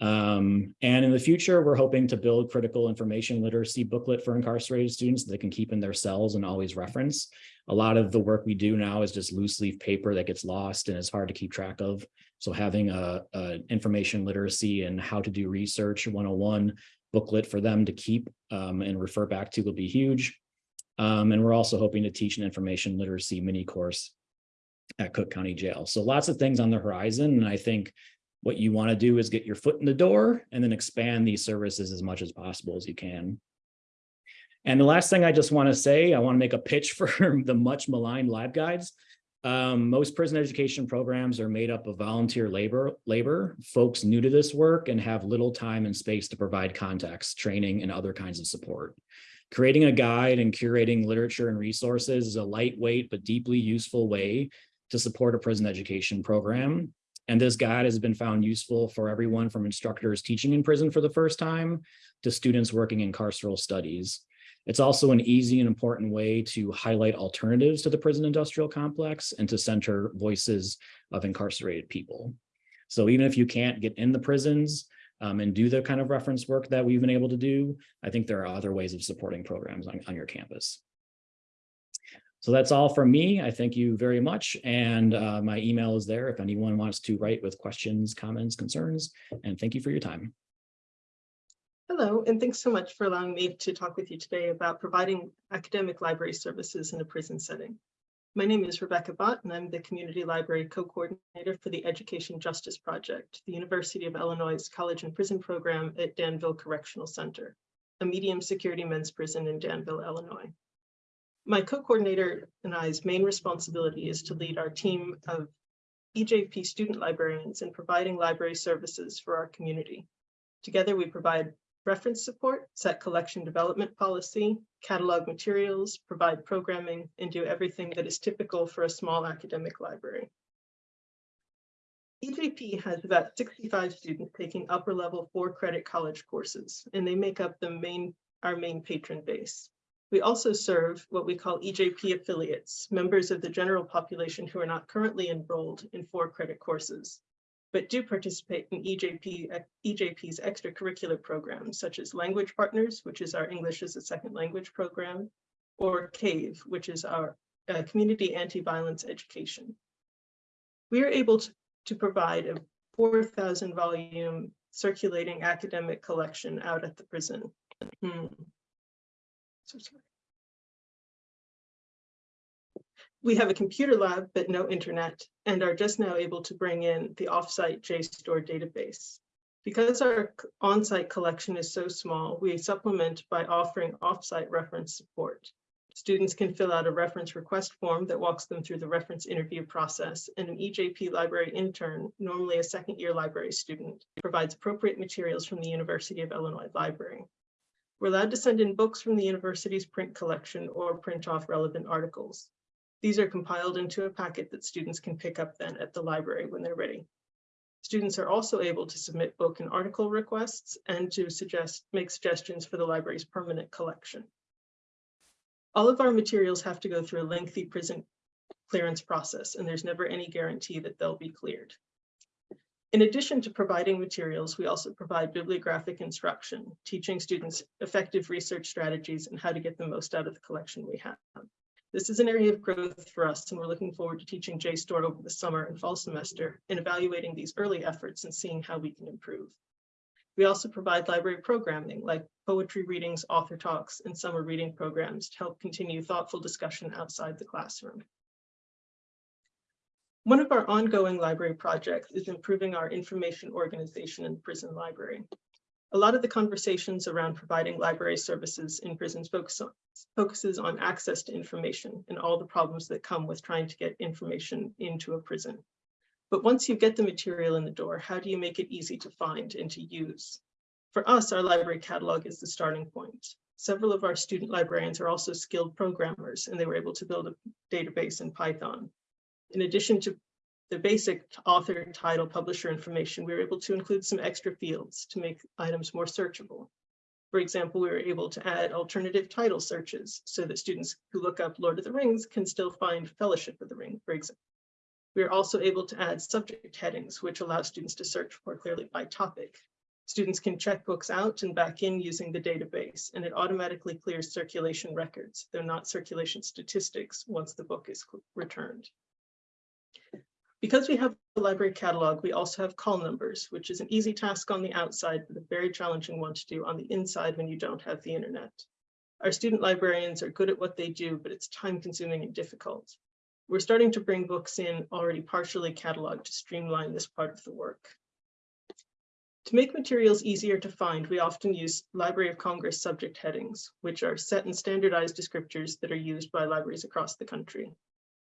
Um, and in the future, we're hoping to build critical information literacy booklet for incarcerated students that they can keep in their cells and always reference. A lot of the work we do now is just loose leaf paper that gets lost and is hard to keep track of. So having a, a information literacy and how to do research 101 booklet for them to keep um, and refer back to will be huge. Um, and we're also hoping to teach an information literacy mini course at Cook County Jail. So lots of things on the horizon. And I think what you want to do is get your foot in the door and then expand these services as much as possible as you can. And the last thing I just want to say, I want to make a pitch for the much maligned LibGuides. Um, most prison education programs are made up of volunteer labor, labor, folks new to this work and have little time and space to provide context, training, and other kinds of support. Creating a guide and curating literature and resources is a lightweight but deeply useful way to support a prison education program. And this guide has been found useful for everyone from instructors teaching in prison for the first time to students working in carceral studies. It's also an easy and important way to highlight alternatives to the prison industrial complex and to center voices of incarcerated people. So even if you can't get in the prisons um, and do the kind of reference work that we've been able to do, I think there are other ways of supporting programs on, on your campus. So that's all from me. I thank you very much. And uh, my email is there if anyone wants to write with questions, comments, concerns, and thank you for your time. Hello, and thanks so much for allowing me to talk with you today about providing academic library services in a prison setting. My name is Rebecca Bott, and I'm the Community Library Co-Coordinator for the Education Justice Project, the University of Illinois College and Prison Program at Danville Correctional Center, a medium security men's prison in Danville, Illinois. My co-coordinator and I's main responsibility is to lead our team of EJP student librarians in providing library services for our community. Together, we provide reference support, set collection development policy, catalog materials, provide programming, and do everything that is typical for a small academic library. EJP has about 65 students taking upper level four credit college courses, and they make up the main, our main patron base. We also serve what we call EJP affiliates, members of the general population who are not currently enrolled in four credit courses but do participate in EJP, EJP's extracurricular programs, such as Language Partners, which is our English as a Second Language program, or CAVE, which is our uh, Community Anti-Violence Education. We are able to, to provide a 4,000 volume circulating academic collection out at the prison. Hmm. So sorry. We have a computer lab, but no internet, and are just now able to bring in the offsite JSTOR database. Because our on-site collection is so small, we supplement by offering offsite reference support. Students can fill out a reference request form that walks them through the reference interview process, and an EJP library intern, normally a second year library student, provides appropriate materials from the University of Illinois Library. We're allowed to send in books from the university's print collection or print off relevant articles. These are compiled into a packet that students can pick up then at the library when they're ready. Students are also able to submit book and article requests and to suggest make suggestions for the library's permanent collection. All of our materials have to go through a lengthy prison clearance process, and there's never any guarantee that they'll be cleared. In addition to providing materials, we also provide bibliographic instruction, teaching students effective research strategies and how to get the most out of the collection we have. This is an area of growth for us, and we're looking forward to teaching JSTOR over the summer and fall semester and evaluating these early efforts and seeing how we can improve. We also provide library programming like poetry readings, author talks, and summer reading programs to help continue thoughtful discussion outside the classroom. One of our ongoing library projects is improving our information organization in the prison library. A lot of the conversations around providing library services in prisons focus on, focuses on access to information and all the problems that come with trying to get information into a prison. But once you get the material in the door, how do you make it easy to find and to use? For us, our library catalog is the starting point. Several of our student librarians are also skilled programmers, and they were able to build a database in Python. In addition to the basic author, title, publisher information, we were able to include some extra fields to make items more searchable. For example, we were able to add alternative title searches so that students who look up Lord of the Rings can still find Fellowship of the Ring, for example. We are also able to add subject headings, which allow students to search more clearly by topic. Students can check books out and back in using the database, and it automatically clears circulation records, though not circulation statistics, once the book is returned. Because we have a library catalog, we also have call numbers, which is an easy task on the outside, but a very challenging one to do on the inside when you don't have the internet. Our student librarians are good at what they do, but it's time consuming and difficult. We're starting to bring books in already partially cataloged to streamline this part of the work. To make materials easier to find, we often use Library of Congress subject headings, which are set and standardized descriptors that are used by libraries across the country.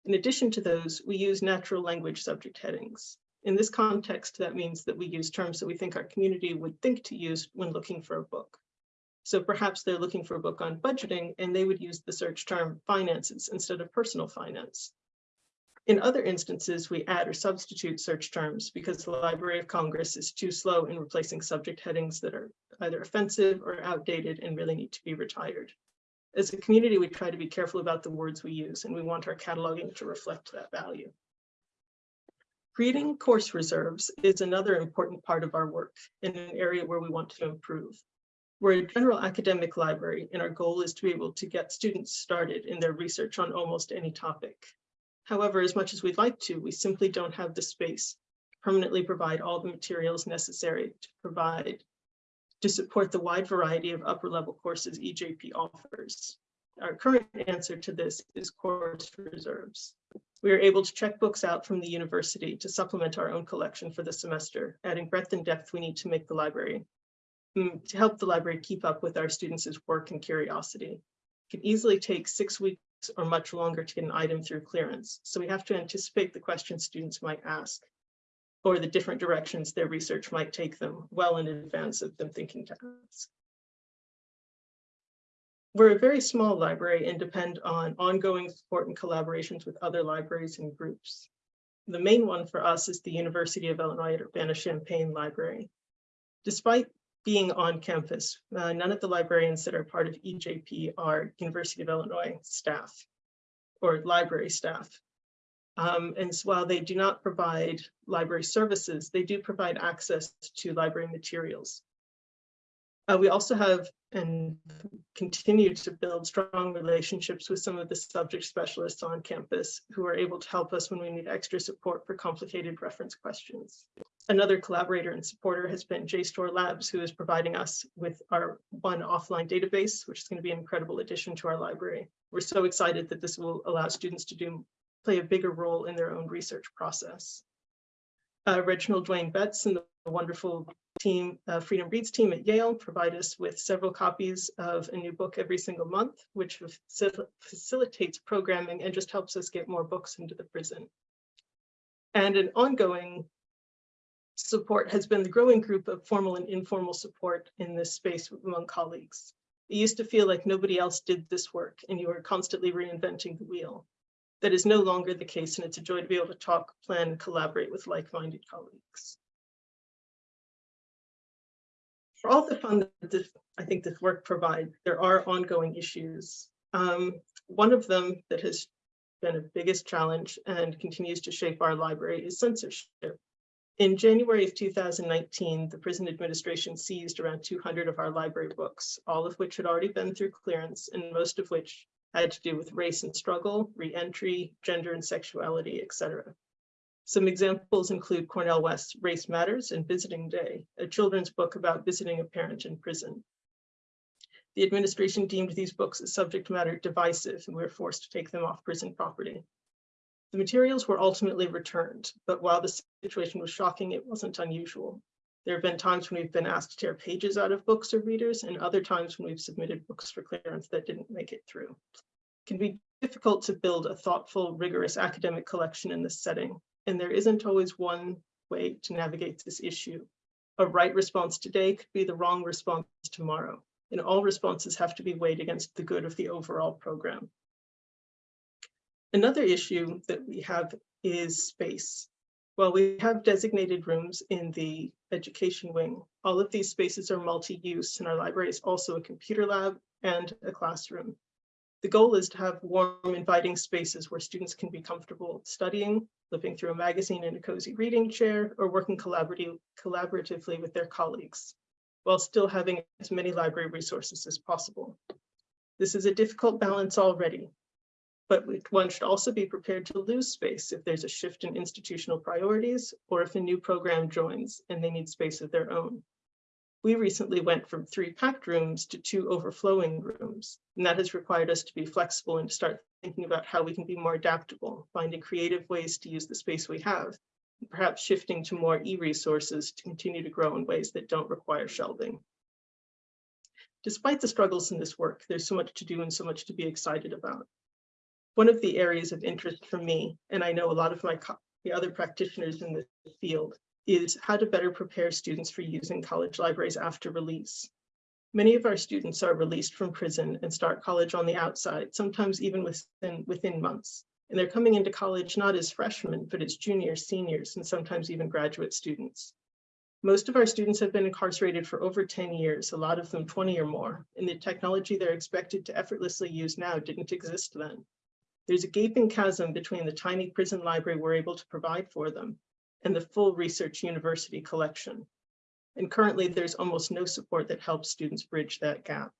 In addition to those, we use natural language subject headings. In this context, that means that we use terms that we think our community would think to use when looking for a book. So perhaps they're looking for a book on budgeting and they would use the search term finances instead of personal finance. In other instances, we add or substitute search terms because the Library of Congress is too slow in replacing subject headings that are either offensive or outdated and really need to be retired. As a community, we try to be careful about the words we use and we want our cataloging to reflect that value. Creating course reserves is another important part of our work in an area where we want to improve. We're a general academic library and our goal is to be able to get students started in their research on almost any topic. However, as much as we'd like to, we simply don't have the space to permanently provide all the materials necessary to provide to support the wide variety of upper level courses EJP offers. Our current answer to this is course reserves. We are able to check books out from the university to supplement our own collection for the semester, adding breadth and depth we need to make the library, mm, to help the library keep up with our students' work and curiosity. It can easily take six weeks or much longer to get an item through clearance. So we have to anticipate the questions students might ask or the different directions their research might take them well in advance of them thinking to ask. We're a very small library and depend on ongoing support and collaborations with other libraries and groups. The main one for us is the University of Illinois at Urbana-Champaign Library. Despite being on campus. Uh, none of the librarians that are part of EJP are University of Illinois staff or library staff. Um, and so while they do not provide library services, they do provide access to library materials. Uh, we also have and continue to build strong relationships with some of the subject specialists on campus who are able to help us when we need extra support for complicated reference questions. Another collaborator and supporter has been JSTOR Labs, who is providing us with our one offline database, which is going to be an incredible addition to our library. We're so excited that this will allow students to do play a bigger role in their own research process. Uh, Reginald Dwayne Betts and the wonderful team, uh, Freedom Reads team at Yale provide us with several copies of a new book every single month, which facil facilitates programming and just helps us get more books into the prison. And an ongoing support has been the growing group of formal and informal support in this space among colleagues. It used to feel like nobody else did this work and you were constantly reinventing the wheel. That is no longer the case and it's a joy to be able to talk, plan, and collaborate with like-minded colleagues for all the fun that this, I think this work provides, there are ongoing issues. Um, one of them that has been a biggest challenge and continues to shape our library is censorship. In January of 2019, the prison administration seized around 200 of our library books, all of which had already been through clearance and most of which had to do with race and struggle, reentry, gender and sexuality, etc. Some examples include Cornel West's Race Matters and Visiting Day, a children's book about visiting a parent in prison. The administration deemed these books as subject matter divisive and we were forced to take them off prison property. The materials were ultimately returned, but while the situation was shocking, it wasn't unusual. There have been times when we've been asked to tear pages out of books or readers and other times when we've submitted books for clearance that didn't make it through. It can be difficult to build a thoughtful, rigorous academic collection in this setting, and there isn't always one way to navigate this issue. A right response today could be the wrong response tomorrow, and all responses have to be weighed against the good of the overall program. Another issue that we have is space. While we have designated rooms in the education wing, all of these spaces are multi-use and our library is also a computer lab and a classroom. The goal is to have warm, inviting spaces where students can be comfortable studying, flipping through a magazine in a cozy reading chair, or working collaboratively with their colleagues, while still having as many library resources as possible. This is a difficult balance already, but one should also be prepared to lose space if there's a shift in institutional priorities or if a new program joins and they need space of their own. We recently went from three packed rooms to two overflowing rooms, and that has required us to be flexible and to start thinking about how we can be more adaptable, finding creative ways to use the space we have, perhaps shifting to more e-resources to continue to grow in ways that don't require shelving. Despite the struggles in this work, there's so much to do and so much to be excited about. One of the areas of interest for me, and I know a lot of my the other practitioners in this field, is how to better prepare students for using college libraries after release. Many of our students are released from prison and start college on the outside, sometimes even within, within months. And they're coming into college not as freshmen, but as juniors, seniors, and sometimes even graduate students. Most of our students have been incarcerated for over 10 years, a lot of them 20 or more, and the technology they're expected to effortlessly use now didn't exist then. There's a gaping chasm between the tiny prison library we're able to provide for them and the full research university collection. And currently there's almost no support that helps students bridge that gap.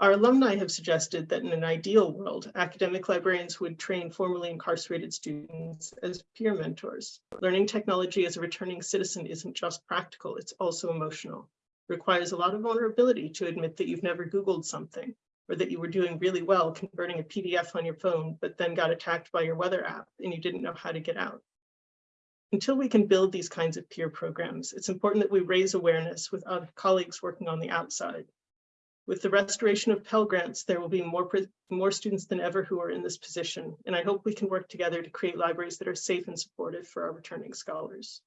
Our alumni have suggested that in an ideal world, academic librarians would train formerly incarcerated students as peer mentors. Learning technology as a returning citizen isn't just practical, it's also emotional. Requires a lot of vulnerability to admit that you've never Googled something or that you were doing really well converting a PDF on your phone, but then got attacked by your weather app and you didn't know how to get out. Until we can build these kinds of peer programs, it's important that we raise awareness with other colleagues working on the outside. With the restoration of Pell Grants, there will be more, more students than ever who are in this position, and I hope we can work together to create libraries that are safe and supportive for our returning scholars.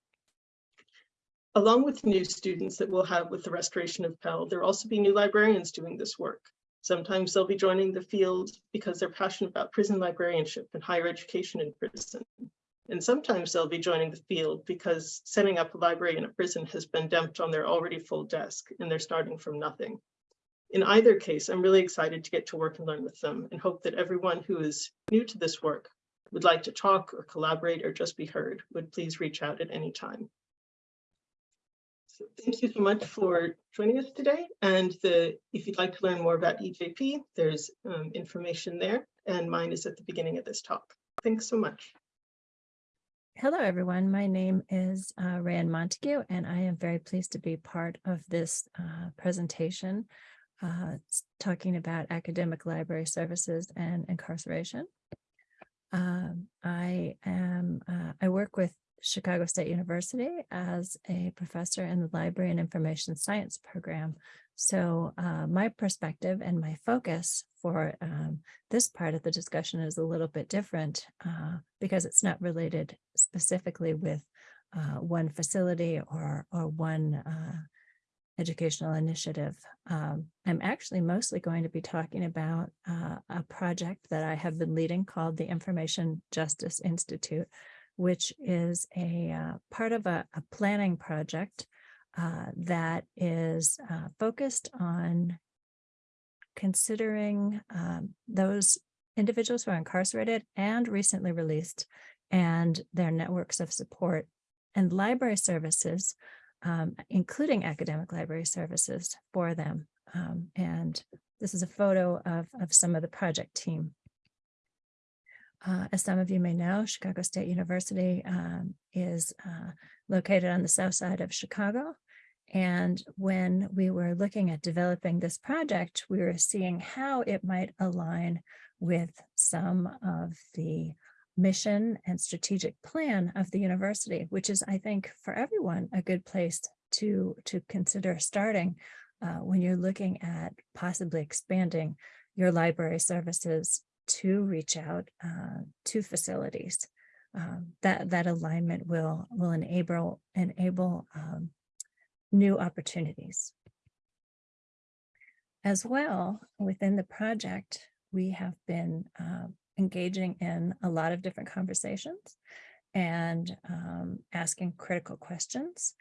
Along with new students that we'll have with the restoration of Pell, there will also be new librarians doing this work. Sometimes they'll be joining the field because they're passionate about prison librarianship and higher education in prison. And sometimes they'll be joining the field because setting up a library in a prison has been dumped on their already full desk and they're starting from nothing. In either case, I'm really excited to get to work and learn with them and hope that everyone who is new to this work would like to talk or collaborate or just be heard would please reach out at any time. Thank you so much for joining us today. And the if you'd like to learn more about EJP, there's um, information there and mine is at the beginning of this talk. Thanks so much. Hello, everyone. My name is uh, Rae-Anne Montague, and I am very pleased to be part of this uh, presentation uh, talking about academic library services and incarceration. Um, I am uh, I work with Chicago State University as a professor in the Library and Information Science program. So uh, my perspective and my focus for um, this part of the discussion is a little bit different uh, because it's not related specifically with uh, one facility or, or one uh, educational initiative. Um, I'm actually mostly going to be talking about uh, a project that I have been leading called the Information Justice Institute, which is a uh, part of a, a planning project uh, that is uh, focused on considering um, those individuals who are incarcerated and recently released and their networks of support and library services, um, including academic library services for them. Um, and this is a photo of, of some of the project team. Uh, as some of you may know, Chicago State University um, is uh, located on the south side of Chicago. And when we were looking at developing this project, we were seeing how it might align with some of the mission and strategic plan of the university, which is, I think, for everyone, a good place to, to consider starting uh, when you're looking at possibly expanding your library services to reach out uh, to facilities. Um, that that alignment will will enable enable um, new opportunities. As well, within the project, we have been uh, engaging in a lot of different conversations and um, asking critical questions.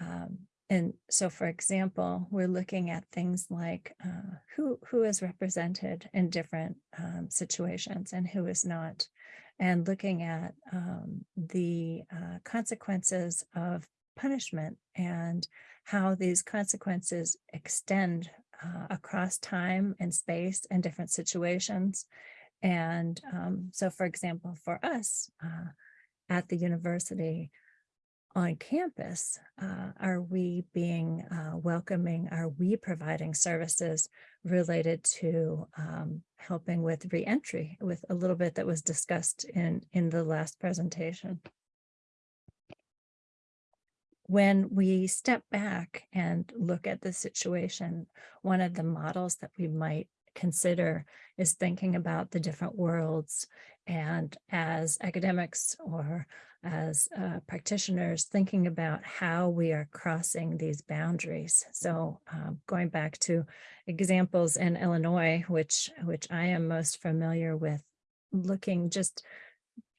Um, and so, for example, we're looking at things like uh, who, who is represented in different um, situations and who is not, and looking at um, the uh, consequences of punishment and how these consequences extend uh, across time and space and different situations. And um, so, for example, for us uh, at the university, on campus, uh, are we being uh, welcoming? Are we providing services related to um, helping with reentry with a little bit that was discussed in, in the last presentation? When we step back and look at the situation, one of the models that we might consider is thinking about the different worlds and as academics or as uh, practitioners thinking about how we are crossing these boundaries. So um, going back to examples in Illinois, which which I am most familiar with, looking just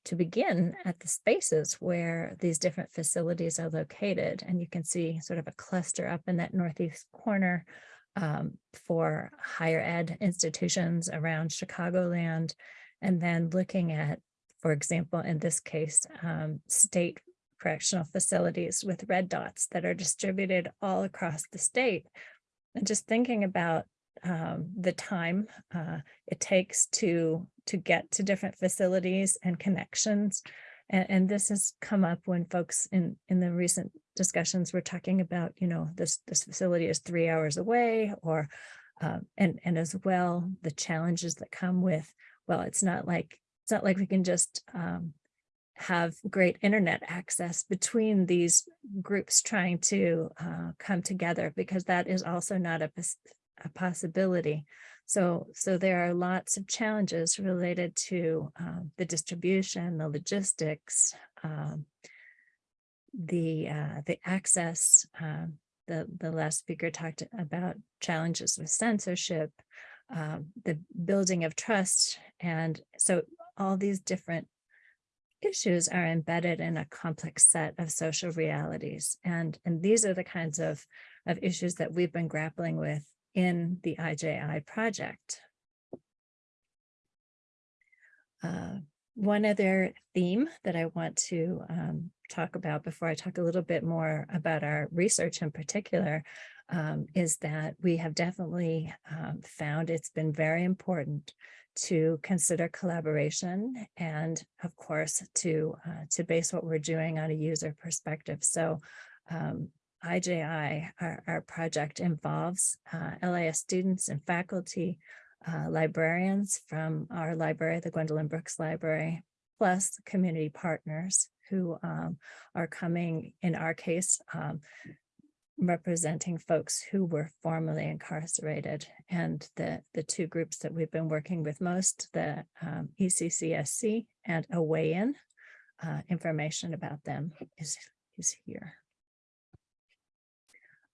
to begin at the spaces where these different facilities are located. And you can see sort of a cluster up in that northeast corner um, for higher ed institutions around Chicagoland, and then looking at, for example, in this case, um, state correctional facilities with red dots that are distributed all across the state. And just thinking about um, the time uh, it takes to to get to different facilities and connections. And, and this has come up when folks in in the recent discussions were talking about, you know, this this facility is three hours away, or uh, and and as well the challenges that come with. Well, it's not like it's not like we can just um, have great internet access between these groups trying to uh, come together because that is also not a a possibility. So, so there are lots of challenges related to um, the distribution, the logistics, um, the uh, the access. Um, the the last speaker talked about challenges with censorship, um, the building of trust, and so all these different issues are embedded in a complex set of social realities, and and these are the kinds of of issues that we've been grappling with in the IJI project. Uh, one other theme that I want to um, talk about before I talk a little bit more about our research in particular um, is that we have definitely um, found it's been very important to consider collaboration and of course to uh, to base what we're doing on a user perspective. So um, IJI, our, our project involves uh, students and faculty, uh, librarians from our library, the Gwendolyn Brooks Library, plus community partners who um, are coming, in our case, um, representing folks who were formerly incarcerated. And the, the two groups that we've been working with most, the um, ECCSC and a weigh-in, uh, information about them is, is here.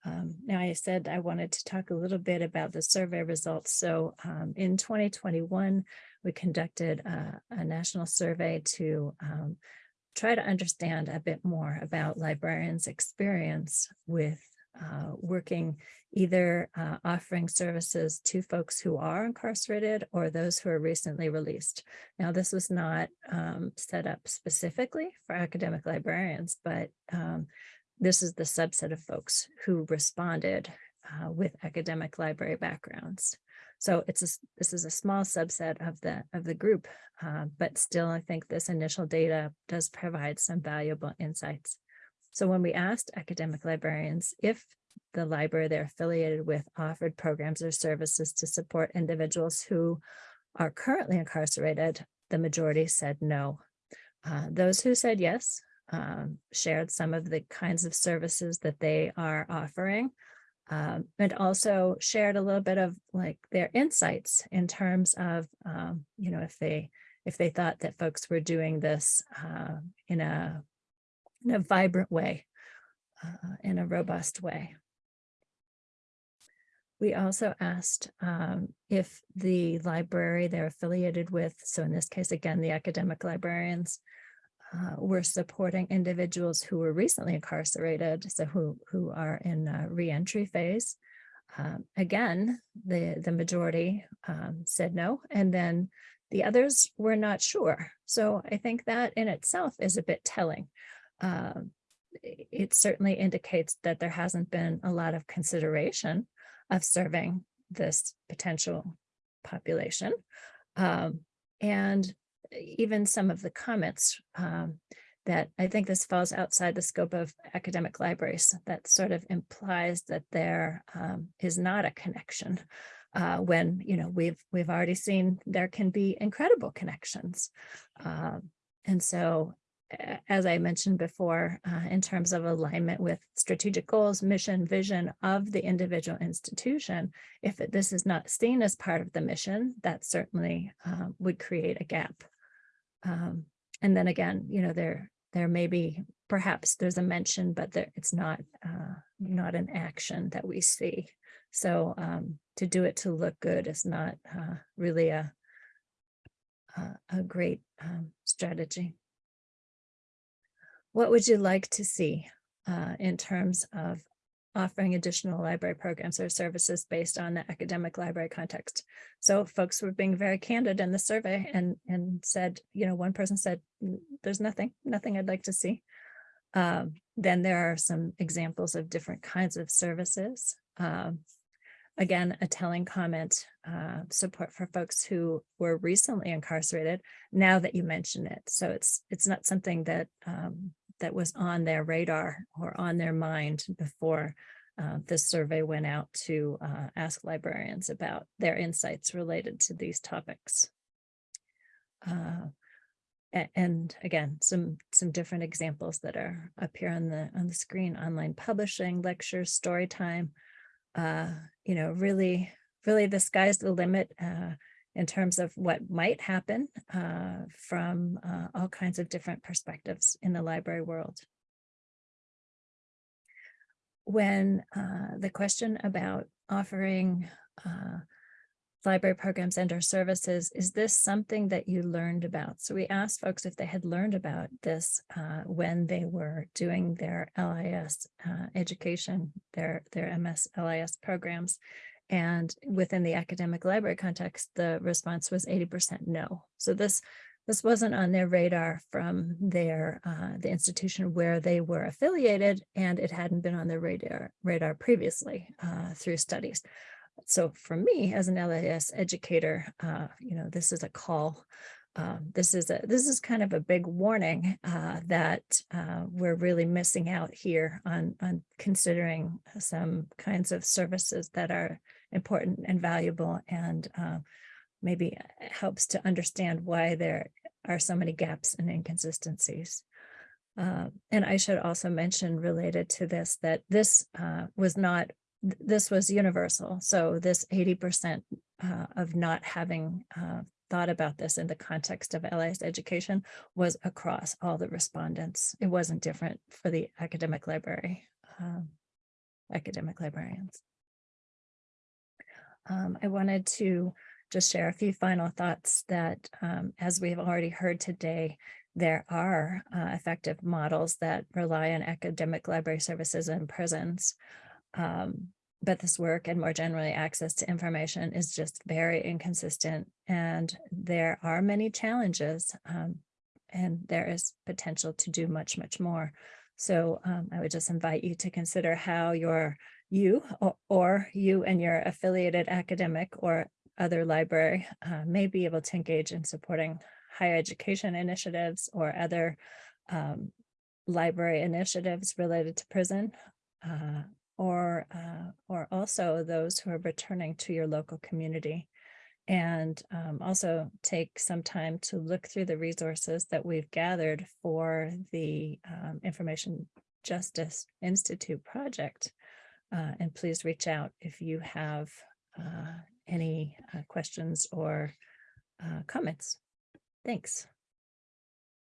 Um, now I said I wanted to talk a little bit about the survey results. So um, in 2021, we conducted a, a national survey to um, try to understand a bit more about librarians' experience with uh, working either uh, offering services to folks who are incarcerated or those who are recently released. Now, this was not um, set up specifically for academic librarians, but um, this is the subset of folks who responded uh, with academic library backgrounds. So it's a, this is a small subset of the of the group, uh, but still I think this initial data does provide some valuable insights. So when we asked academic librarians if the library they're affiliated with offered programs or services to support individuals who are currently incarcerated, the majority said no. Uh, those who said yes um, shared some of the kinds of services that they are offering um, and also shared a little bit of like their insights in terms of, um, you know, if they if they thought that folks were doing this uh, in a in a vibrant way, uh, in a robust way. We also asked um, if the library they're affiliated with, so in this case, again, the academic librarians, uh, we're supporting individuals who were recently incarcerated, so who, who are in reentry phase. Um, again, the, the majority um, said no, and then the others were not sure. So I think that in itself is a bit telling. Uh, it certainly indicates that there hasn't been a lot of consideration of serving this potential population. Um, and even some of the comments um, that I think this falls outside the scope of academic libraries. That sort of implies that there um, is not a connection uh, when, you know, we've, we've already seen there can be incredible connections. Um, and so, as I mentioned before, uh, in terms of alignment with strategic goals, mission, vision of the individual institution, if it- this is not seen as part of the mission, that certainly uh, would create a gap. Um, and then again, you know, there, there may be, perhaps there's a mention, but there, it's not, uh, not an action that we see. So, um, to do it to look good is not, uh, really a, a, a great, um, strategy. What would you like to see, uh, in terms of offering additional library programs or services based on the academic library context? So folks were being very candid in the survey and, and said, you know, one person said, there's nothing, nothing I'd like to see. Um, then there are some examples of different kinds of services. Um, again, a telling comment, uh, support for folks who were recently incarcerated, now that you mention it. So it's, it's not something that, um, that was on their radar or on their mind before uh, this survey went out to uh, ask librarians about their insights related to these topics. Uh, and again, some some different examples that are up here on the on the screen: online publishing, lectures, story time. Uh, you know, really, really, the sky's the limit uh, in terms of what might happen uh, from uh, all kinds of different perspectives in the library world when uh, the question about offering uh, library programs and or services, is this something that you learned about? So we asked folks if they had learned about this uh, when they were doing their LIS uh, education, their, their MS LIS programs. And within the academic library context, the response was 80% no. So this this wasn't on their radar from their uh, the institution where they were affiliated, and it hadn't been on their radar radar previously uh, through studies. So for me, as an LIS educator, uh, you know, this is a call. Um, this is a this is kind of a big warning uh, that uh, we're really missing out here on on considering some kinds of services that are important and valuable and uh, maybe helps to understand why there are so many gaps and inconsistencies. Uh, and I should also mention related to this that this uh, was not, this was universal. So this 80% uh, of not having uh, thought about this in the context of LIS education was across all the respondents. It wasn't different for the academic library, um, academic librarians. Um, I wanted to just share a few final thoughts that, um, as we've already heard today, there are uh, effective models that rely on academic library services in prisons. Um, but this work and more generally access to information is just very inconsistent and there are many challenges um, and there is potential to do much, much more. So um, I would just invite you to consider how your you or, or you and your affiliated academic or other library uh, may be able to engage in supporting higher education initiatives or other um, library initiatives related to prison uh, or uh, or also those who are returning to your local community and um, also take some time to look through the resources that we've gathered for the um, Information Justice Institute project. Uh, and please reach out if you have uh, any uh, questions or uh, comments. Thanks.